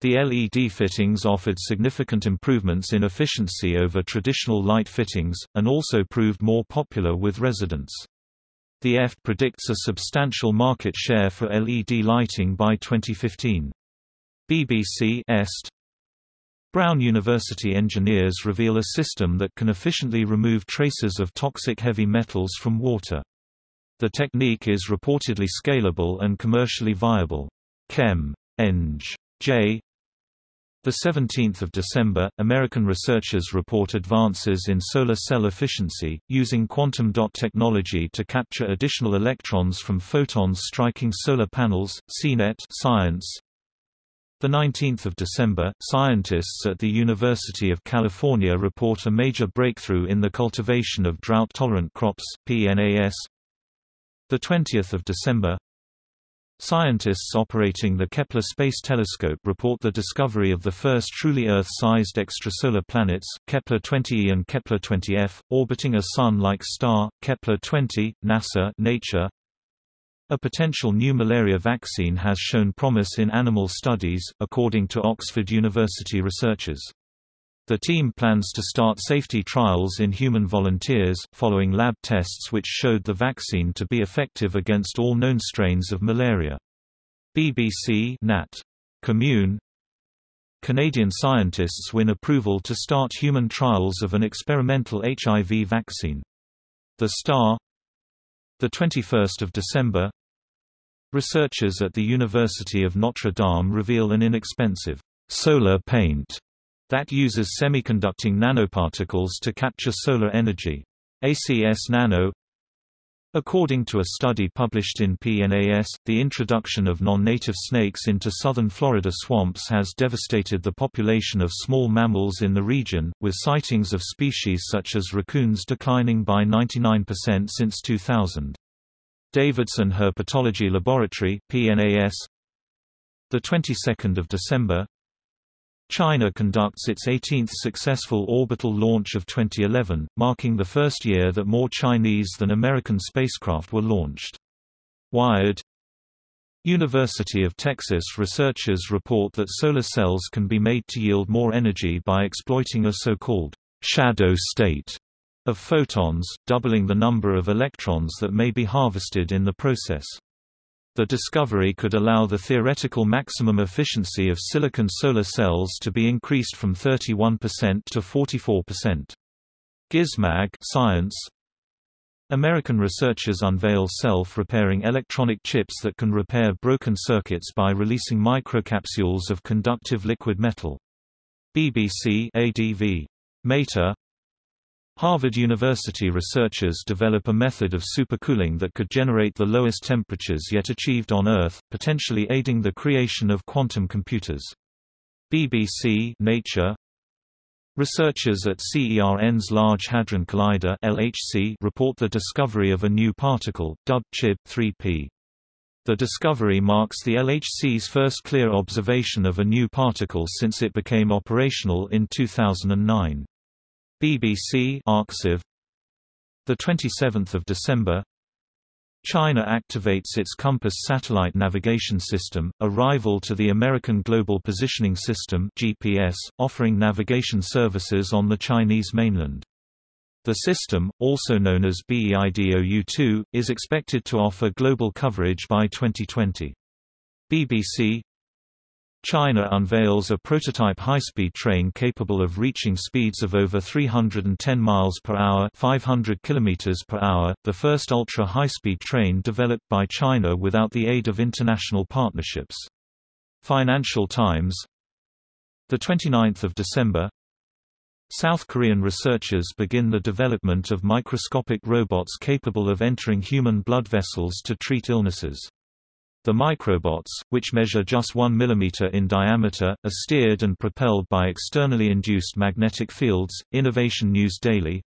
The LED fittings offered significant improvements in efficiency over traditional light fittings, and also proved more popular with residents. The EST predicts a substantial market share for LED lighting by 2015. BBC Est Brown University engineers reveal a system that can efficiently remove traces of toxic heavy metals from water. The technique is reportedly scalable and commercially viable. Chem. Eng. J. The 17th of December, American researchers report advances in solar cell efficiency, using quantum dot technology to capture additional electrons from photons striking solar panels. CNET Science. The 19th of December, scientists at the University of California report a major breakthrough in the cultivation of drought-tolerant crops. PNAS. The 20th of December, Scientists operating the Kepler Space Telescope report the discovery of the first truly Earth-sized extrasolar planets, Kepler-20e and Kepler-20f, orbiting a Sun-like star, Kepler-20, NASA Nature. A potential new malaria vaccine has shown promise in animal studies, according to Oxford University researchers. The team plans to start safety trials in human volunteers, following lab tests which showed the vaccine to be effective against all known strains of malaria. BBC Nat. Commun Canadian scientists win approval to start human trials of an experimental HIV vaccine. The Star 21 December Researchers at the University of Notre Dame reveal an inexpensive solar paint that uses semiconducting nanoparticles to capture solar energy. ACS Nano According to a study published in PNAS, the introduction of non-native snakes into southern Florida swamps has devastated the population of small mammals in the region, with sightings of species such as raccoons declining by 99% since 2000. Davidson Herpetology Laboratory PNAS, the 22nd of December, China conducts its 18th successful orbital launch of 2011, marking the first year that more Chinese than American spacecraft were launched. Wired University of Texas researchers report that solar cells can be made to yield more energy by exploiting a so-called shadow state of photons, doubling the number of electrons that may be harvested in the process. The discovery could allow the theoretical maximum efficiency of silicon solar cells to be increased from 31% to 44%. Gizmag Science American researchers unveil self-repairing electronic chips that can repair broken circuits by releasing microcapsules of conductive liquid metal. BBC ADV. Mater Harvard University researchers develop a method of supercooling that could generate the lowest temperatures yet achieved on Earth, potentially aiding the creation of quantum computers. BBC Nature Researchers at CERN's Large Hadron Collider (LHC) report the discovery of a new particle, dubbed CHIB 3P. The discovery marks the LHC's first clear observation of a new particle since it became operational in 2009. BBC Arxiv the 27th of December China activates its COMPASS satellite navigation system, a rival to the American Global Positioning System (GPS), offering navigation services on the Chinese mainland. The system, also known as BEIDOU-2, is expected to offer global coverage by 2020. BBC China unveils a prototype high-speed train capable of reaching speeds of over 310 miles per hour, 500 kilometers per hour, the first ultra-high-speed train developed by China without the aid of international partnerships. Financial Times the 29th of December South Korean researchers begin the development of microscopic robots capable of entering human blood vessels to treat illnesses. The microbots, which measure just 1 mm in diameter, are steered and propelled by externally induced magnetic fields. Innovation News Daily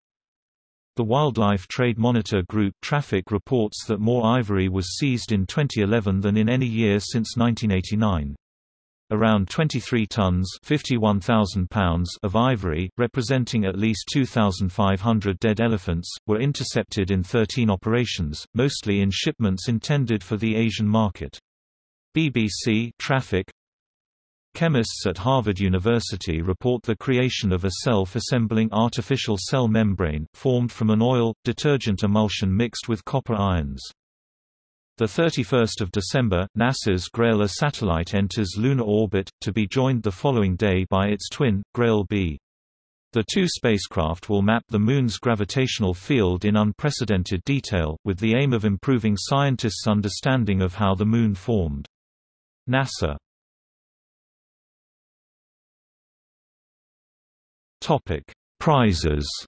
The Wildlife Trade Monitor Group traffic reports that more ivory was seized in 2011 than in any year since 1989. Around 23 tons pounds of ivory, representing at least 2,500 dead elephants, were intercepted in 13 operations, mostly in shipments intended for the Asian market. BBC Traffic Chemists at Harvard University report the creation of a self-assembling artificial cell membrane, formed from an oil, detergent emulsion mixed with copper ions. The 31st of December, NASA's Grail-A satellite enters lunar orbit, to be joined the following day by its twin, Grail-B. The two spacecraft will map the Moon's gravitational field in unprecedented detail, with the aim of improving scientists' understanding of how the Moon formed. NASA Prizes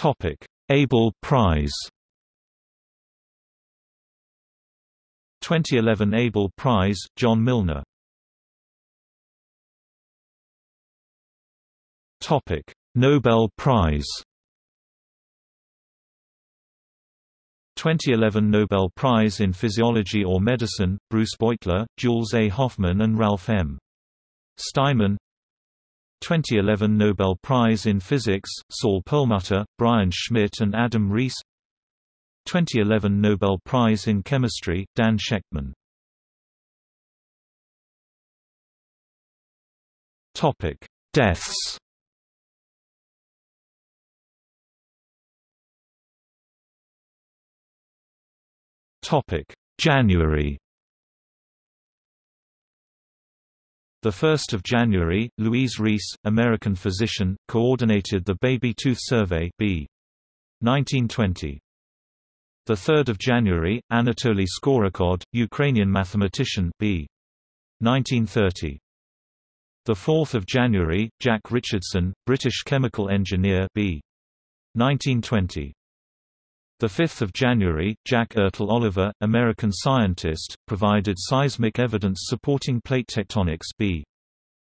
Topic: Abel Prize 2011 Abel Prize, John Milnor Topic: Nobel Prize 2011 Nobel Prize in Physiology or Medicine, Bruce Beutler, Jules A. Hoffmann and Ralph M. Steinman 2011 Nobel Prize in Physics, Saul Perlmutter, Brian Schmidt and Adam Riess 2011 Nobel Prize in Chemistry, Dan Shechtman Deaths. Topic: January 1 January, Louise Reiss, American physician, coordinated the Baby Tooth Survey B. 1920. 3 January, Anatoly Skorokhod, Ukrainian mathematician B. 1930. 4 January, Jack Richardson, British chemical engineer B. 1920. 5 January, Jack Ertle Oliver, American scientist, provided seismic evidence supporting plate tectonics b.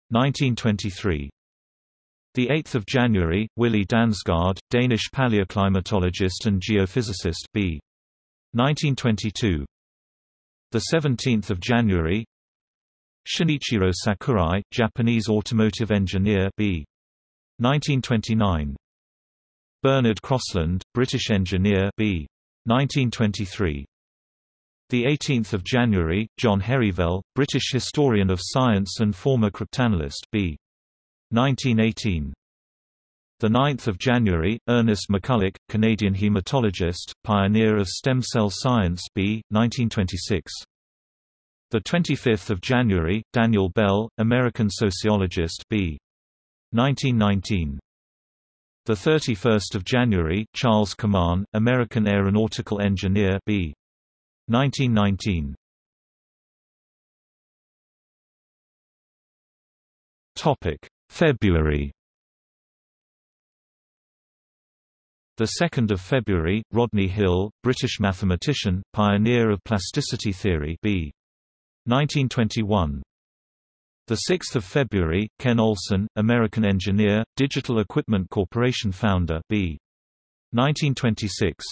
1923. 8 January, Willy Dansgaard, Danish paleoclimatologist and geophysicist b. 1922. 17 January, Shinichiro Sakurai, Japanese automotive engineer b. 1929. Bernard Crossland, British engineer B. 1923. The 18th of January, John Herivel, British historian of science and former cryptanalyst B. 1918. The 9th of January, Ernest McCulloch, Canadian hematologist, pioneer of stem cell science B. 1926. The 25th of January, Daniel Bell, American sociologist B. 1919. The 31st of January, Charles Kaman, American aeronautical engineer B. 1919. Topic: February. The 2nd of February, Rodney Hill, British mathematician, pioneer of plasticity theory B. 1921. The 6th of February, Ken Olson, American engineer, Digital Equipment Corporation founder B. 1926.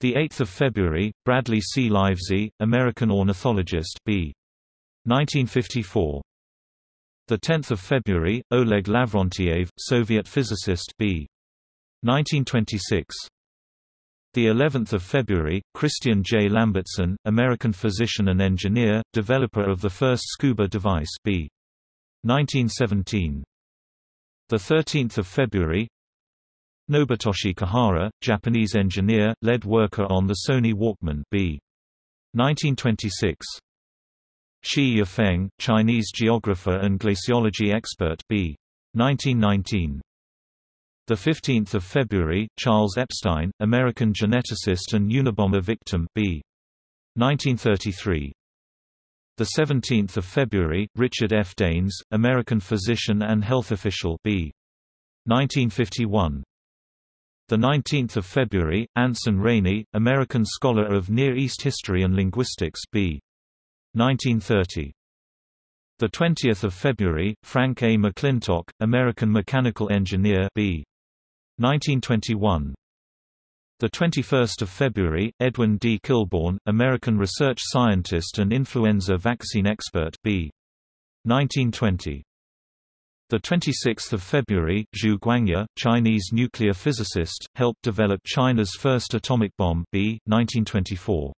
The 8th of February, Bradley C. Livezey, American ornithologist B. 1954. The 10th of February, Oleg Lavrentiev, Soviet physicist B. 1926. The 11th of February, Christian J. Lambertsen, American physician and engineer, developer of the first scuba device B. 1917. The 13th of February, Nobutoshi Kihara, Japanese engineer, lead worker on the Sony Walkman B. 1926. Shi Yafeng, Chinese geographer and glaciology expert B. 1919. The 15th of February, Charles Epstein, American geneticist and Unabomber victim B. 1933. The 17th of February, Richard F. Daines, American physician and health official B. 1951. The 19th of February, Anson Rainey, American scholar of Near East history and linguistics B. 1930. The 20th of February, Frank A. McClintock, American mechanical engineer B. 1921 the 21st of February, Edwin D. Kilbourne, American research scientist and influenza vaccine expert B. 1920. The 26th of February, Zhu Guangya, Chinese nuclear physicist, helped develop China's first atomic bomb B. 1924.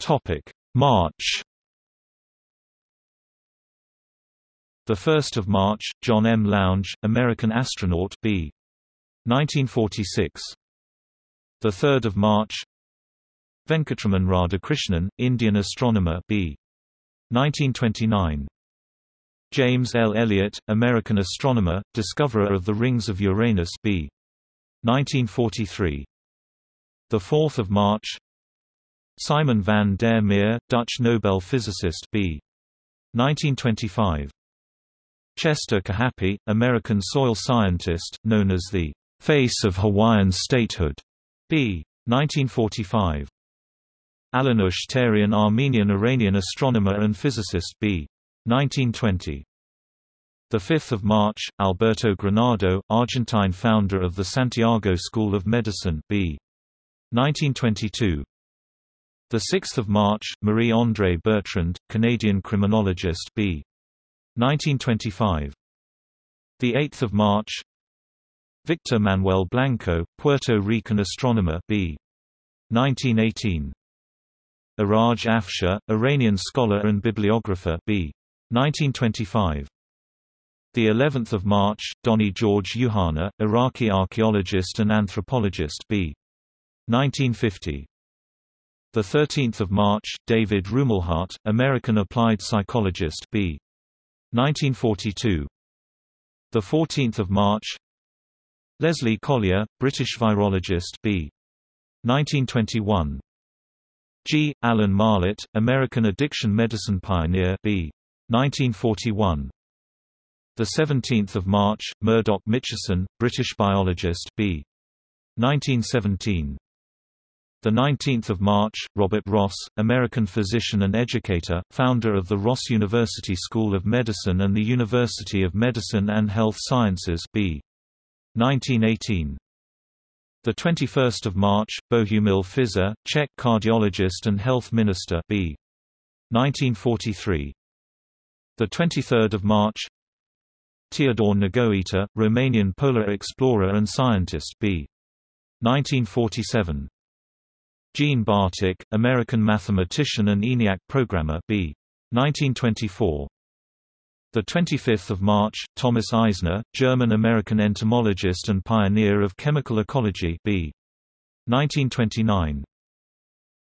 Topic: March 1 March, John M. Lounge, American astronaut B. 1946. 3 March Venkatraman Radhakrishnan, Indian astronomer B. 1929. James L. Elliott, American astronomer, discoverer of the rings of Uranus B. 1943. 4 March Simon van der Meer, Dutch Nobel physicist B. 1925. Chester Kahapea, American soil scientist, known as the face of Hawaiian statehood, b. 1945. Alenush Terian Armenian-Iranian astronomer and physicist b. 1920. 5 March, Alberto Granado, Argentine founder of the Santiago School of Medicine b. 1922. 6 March, Marie-Andrée Bertrand, Canadian criminologist b. 1925. The 8th of March. Victor Manuel Blanco, Puerto Rican astronomer B. 1918. Iraj Afshar, Iranian scholar and bibliographer B. 1925. The 11th of March, Donny George Youkhanna, Iraqi archaeologist and anthropologist B. 1950. The 13th of March, David Rumelhart, American applied psychologist B. 1942. The 14th of March. Leslie Collier, British virologist B. 1921. G. Alan Marlatt, American addiction medicine pioneer B. 1941. The 17th of March, Murdoch Mitchison, British biologist B. 1917. The 19th of March, Robert Ross, American physician and educator, founder of the Ross University School of Medicine and the University of Medicine and Health Sciences B. 1918. The 21st of March, Bohumil Fizer, Czech cardiologist and health minister B. 1943. The 23rd of March, Teodor Negoita, Romanian polar explorer and scientist B. 1947. Jean Bartik, American mathematician and ENIAC programmer B. 1924. The 25th of March, Thomas Eisner, German-American entomologist and pioneer of chemical ecology B. 1929.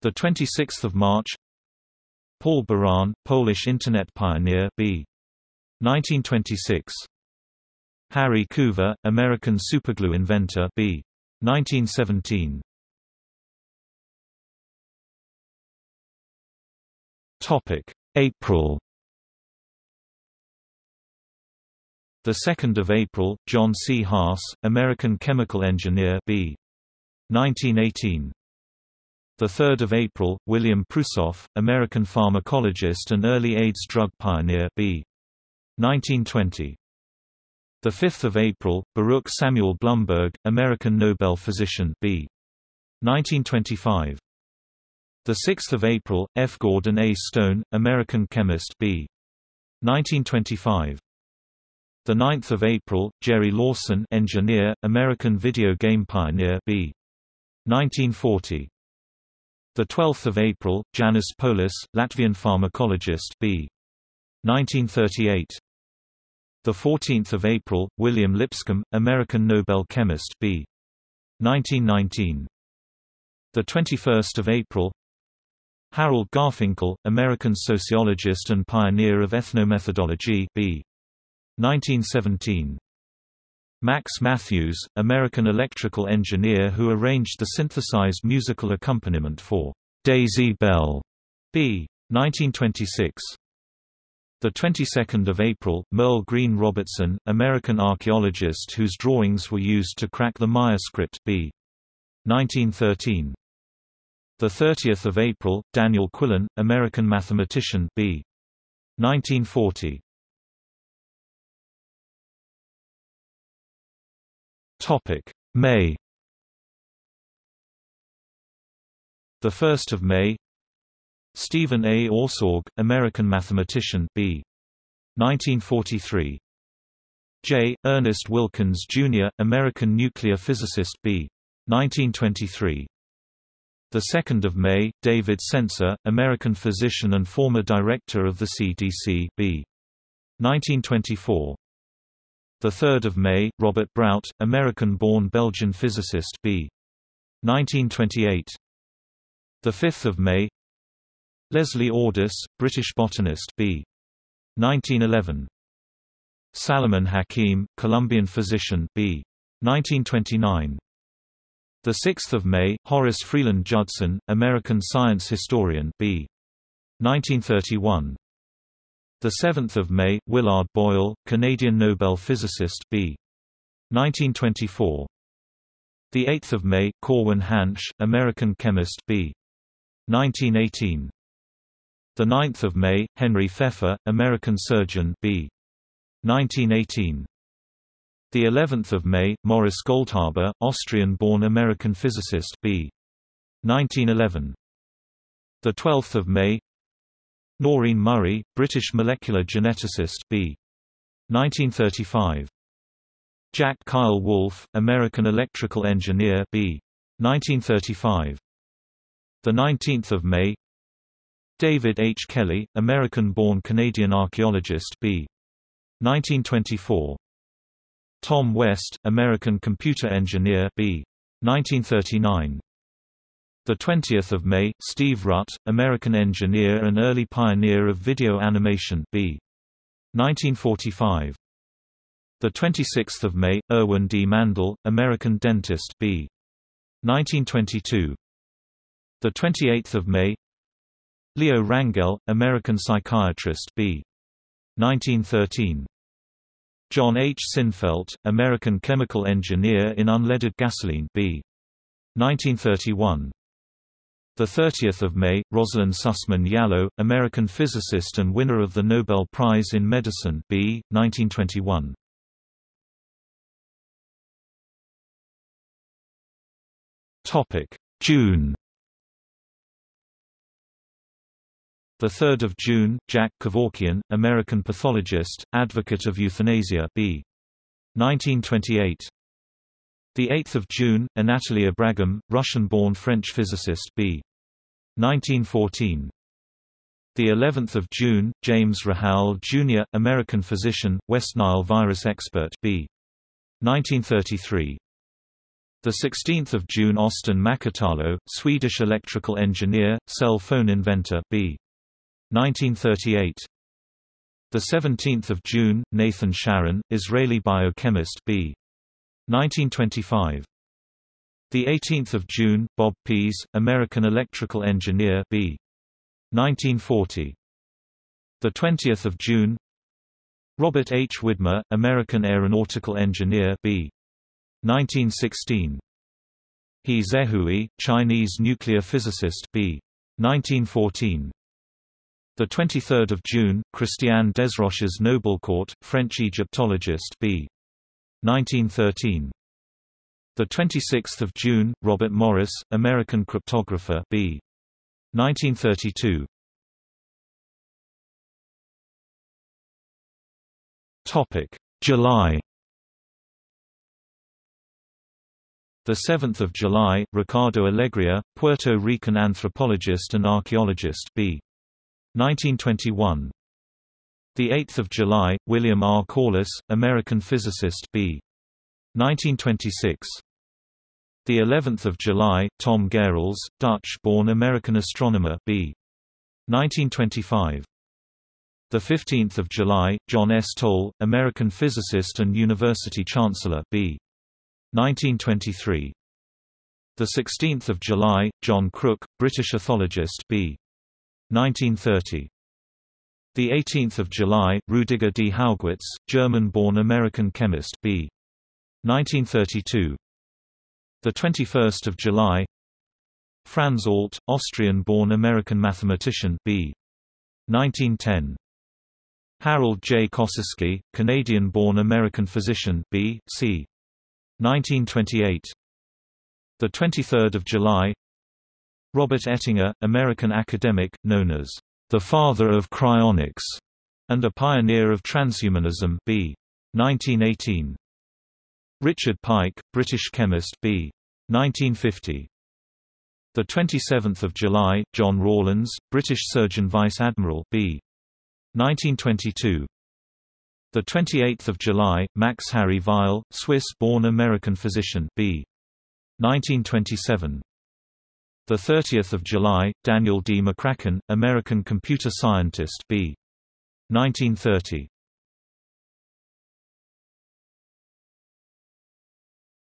The 26th of March. Paul Baran, Polish Internet pioneer B. 1926. Harry Coover, American superglue inventor B. 1917. Topic: April. The 2nd of April, John C. Haas, American chemical engineer B. 1918. The 3rd of April, William Prusoff, American pharmacologist and early AIDS drug pioneer B. 1920. The 5th of April, Baruch Samuel Blumberg, American Nobel physician B. 1925. The 6th of April, F. Gordon A. Stone, American chemist B. 1925. The 9th of April, Jerry Lawson, engineer, American video game pioneer B. 1940. The 12th of April, Janis Polis, Latvian pharmacologist B. 1938. The 14th of April, William Lipscomb, American Nobel chemist B. 1919. The 21st of April, Harold Garfinkel, American sociologist and pioneer of ethnomethodology B. 1917. Max Mathews, American electrical engineer who arranged the synthesized musical accompaniment for Daisy Bell, b. 1926. The 22nd of April, Merle Greene Robertson, American archaeologist whose drawings were used to crack the Maya script b. 1913. The 30th of April, Daniel Quillen, American mathematician b. 1940. Topic: May. The 1st of May. Steven A. Orszag, American mathematician B. 1943. J. Ernest Wilkins, Jr., American nuclear physicist B. 1923. The 2nd of May, David Sencer, American physician and former director of the CDC B. 1924. The 3rd of May, Robert Brout, American-born Belgian physicist b. 1928. The 5th of May, Leslie Ordus, British botanist b. 1911. Salomon Hakim, Colombian physician b. 1929. The 6th of May, Horace Freeland Judson, American science historian b. 1931. The 7th of May, Willard Boyle, Canadian Nobel physicist B. 1924. The 8th of May, Corwin Hansch, American chemist B. 1918. The 9th of May, Henry Pfeffer, American surgeon B. 1918. The 11th of May, Morris Goldhaber, Austrian-born American physicist B. 1911. The 12th of May, Noreen Murray, British molecular geneticist B. 1935. Jack Keil Wolf, American electrical engineer B. 1935. The 19th of May. David H. Kelley, American-born Canadian archaeologist B. 1924. Tom West, American computer engineer B. 1939. The 20th of May, Steve Rutt, American engineer and early pioneer of video animation B. 1945. The 26th of May, Erwin D. Mandel, American dentist B. 1922. The 28th of May, Leo Rangell, American psychiatrist B. 1913. John H. Sinfelt, American chemical engineer in unleaded gasoline B. 1931. The 30th of May, Rosalyn Sussman Yalow, American physicist and winner of the Nobel Prize in Medicine B. 1921. Topic: June. The 3rd of June, Jack Kevorkian, American pathologist, advocate of euthanasia B. 1928. The 8th of June, Anatoly Abragam, Russian-born French physicist B. 1914. The 11th of June, James Rahal Jr., American physician, West Nile virus expert B. 1933. The 16th of June Östen Mäkitalo, Swedish electrical engineer, cell phone inventor B. 1938. The 17th of June Nathan Sharon, Israeli biochemist B. 1925. The 18th of June Bob Pease, American electrical engineer B. 1940. The 20th of June Robert H. Widmer, American aeronautical engineer B. 1916. He Zehui, Chinese nuclear physicist B. 1914. The 23rd of June, Christiane Desroches Noblecourt, French Egyptologist B. 1913. The 26th of June, Robert Morris, American cryptographer B. 1932. Topic: July The 7th of July, Ricardo Alegria, Puerto Rican anthropologist and archaeologist B. 1921. The 8th of July, William R. Corliss, American physicist B. 1926. The 11th of July, Tom Gehrels, Dutch-born American astronomer B. 1925. The 15th of July, John S. Toll, American physicist and university chancellor B. 1923. The 16th of July, John Crook, British ethologist B. 1930. The 18th of July, Rudiger D. Haugwitz, German-born American chemist B. 1932. The 21st of July, Franz Alt, Austrian-born American mathematician B. 1910. Harold J. Kosicki, Canadian-born American physician B. C. 1928. The 23rd of July. Robert Ettinger, American academic, known as the father of cryonics and a pioneer of transhumanism B. 1918. Richard Pike, British chemist B. 1950. The 27th of July, John Rawlins, British Surgeon Vice Admiral B. 1922. The 28th of July, Max Harry Weil, Swiss-born American physician B. 1927. The 30th of July, Daniel D. McCracken, American computer scientist B. 1930.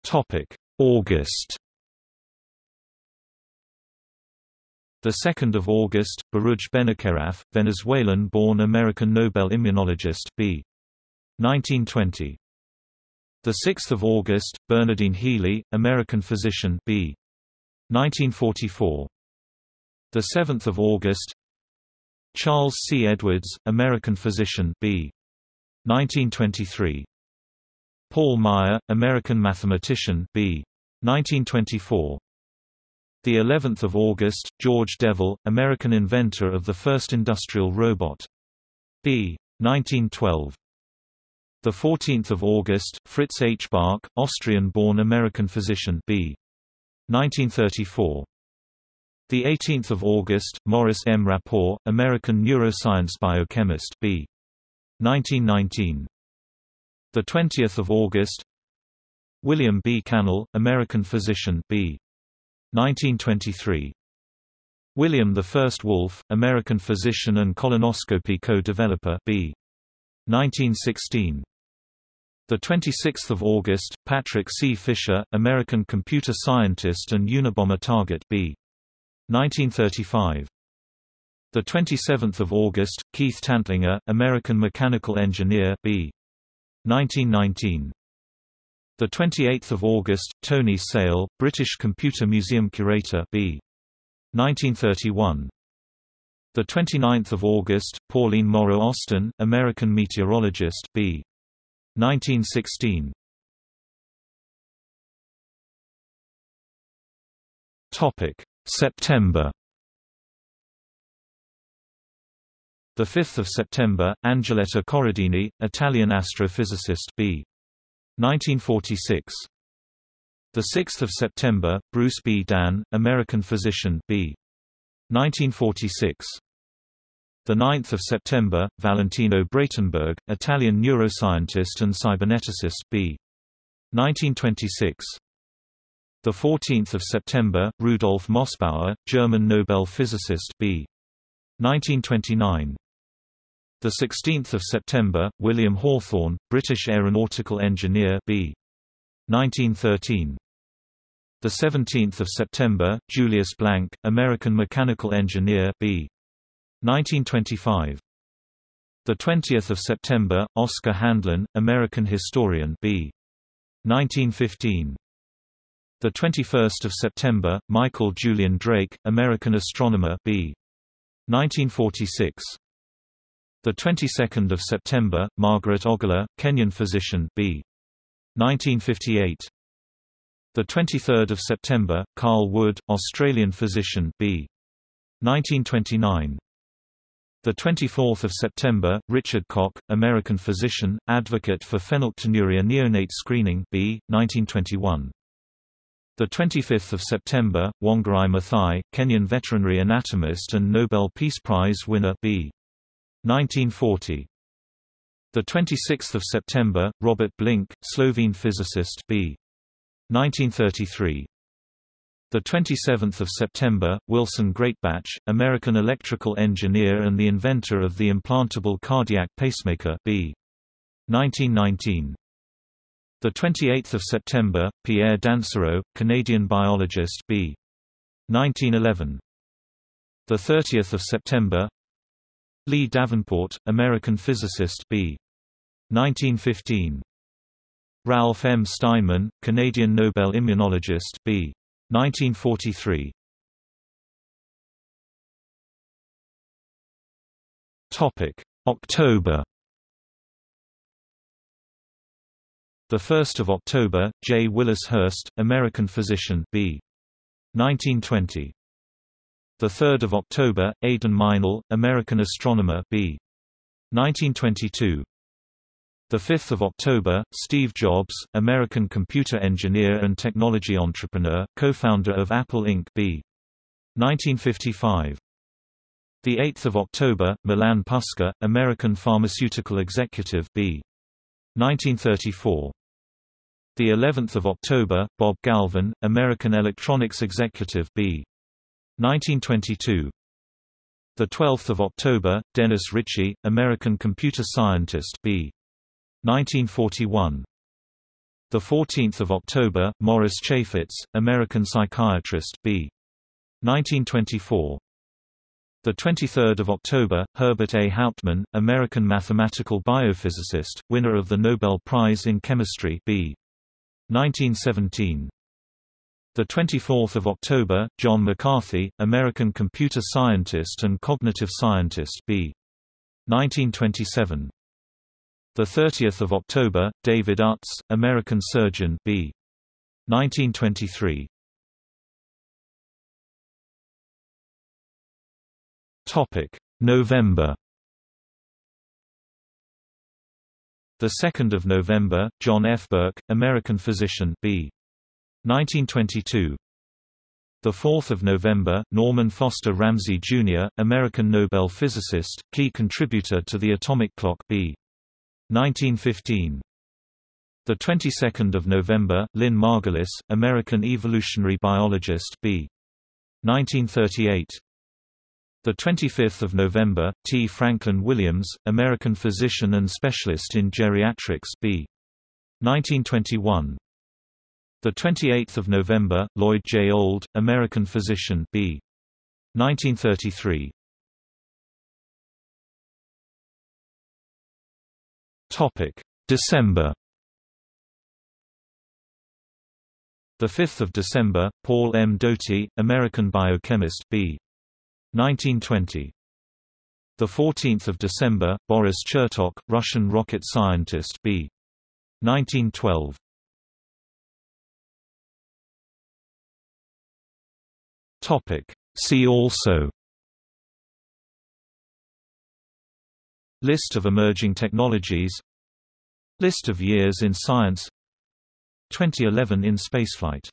Topic: August. The 2nd of August, Baruch Benacerraf, Venezuelan-born American Nobel immunologist B. 1920. The 6th of August, Bernadine Healy, American physician B. 1944. The 7th of August, Charles C. Edwards, American physician B. 1923. Paul Meyer, American mathematician B. 1924. The 11th of August, George Devol, American inventor of the first industrial robot. B. 1912. The 14th of August, Fritz H. Bach, Austrian-born American physician B. 1934. The 18th of August, Maurice M. Rapport, American neuroscience biochemist B. 1919. The 20th of August, William B. Kannel, American physician B. 1923. William I. Wolff, American physician and colonoscopy co-developer B. 1916. The 26th of August, Patrick C. Fischer, American computer scientist and Unabomber target B. 1935. The 27th of August, Keith Tantlinger, American mechanical engineer B. 1919. The 28th of August, Tony Sale, British Computer Museum curator B. 1931. The 29th of August, Pauline Morrow Austin, American meteorologist B. 1916 Topic September The 5th of September, Angioletta Coradini, Italian astrophysicist B. 1946. The 6th of September, Bruce B. Dan, American physician B. 1946. The 9th of September, Valentino Braitenberg, Italian neuroscientist and cyberneticist B. 1926. The 14th of September, Rudolf Mossbauer, German Nobel physicist B. 1929. The 16th of September, William Hawthorne, British aeronautical engineer B. 1913. The 17th of September, Julius Blank, American mechanical engineer B. 1925. The 20th of September, Oscar Handlin, American historian B. 1915. The 21st of September, Michael Julian Drake, American astronomer B. 1946. The 22nd of September, Margaret Ogola, Kenyan physician B. 1958. The 23rd of September, Carl Wood, Australian physician B. 1929. The 24th of September, Richard Koch, American physician, advocate for phenylketonuria neonate screening B. 1921. The 25th of September, Wangari Maathai, Kenyan veterinary anatomist and Nobel Peace Prize winner B. 1940. The 26th of September, Robert Blinc, Slovene physicist B. 1933. The 27th of September, Wilson Greatbatch, American electrical engineer and the inventor of the implantable cardiac pacemaker B. 1919. The 28th of September, Pierre Dansereau, Canadian biologist B. 1911. The 30th of September, Lee Davenport, American physicist B. 1915. Ralph M. Steinman, Canadian Nobel immunologist B. 1943. Topic: October. The 1st of October, J. Willis Hurst, American physician B. 1920. The 3rd of October, Aden Meinel, American astronomer B. 1922. The 5th of October, Steve Jobs, American computer engineer and technology entrepreneur, co-founder of Apple Inc. B. 1955. The 8th of October, Milan Puskar, American pharmaceutical executive B. 1934. The 11th of October, Bob Galvin, American electronics executive B. 1922. The 12th of October, Dennis Ritchie, American computer scientist B. 1941. The 14th of October, Morris Chafetz, American psychiatrist B. 1924. The 23rd of October, Herbert A. Hauptman, American mathematical biophysicist, winner of the Nobel Prize in Chemistry B. 1917. The 24th of October, John McCarthy, American computer scientist and cognitive scientist B. 1927. The 30th of October, David Utz, American surgeon B. 1923. Topic: November. The 2nd of November, John F. Burke, American physician B. 1922. The 4th of November, Norman Foster Ramsey Jr., American Nobel physicist, key contributor to the atomic clock B. 1915. The 22nd of November, Lynn Margulis, American evolutionary biologist B. 1938. The 25th of November, T. Franklin Williams, American physician and specialist in geriatrics B. 1921. The 28th of November, Lloyd J. Old, American physician B. 1933. Topic: December. The 5th of December, Paul M. Doty, American biochemist B. 1920. The 14th of December, Boris Chertok, Russian rocket scientist B. 1912. Topic: See also List of emerging technologies List of years in science 2011 in spaceflight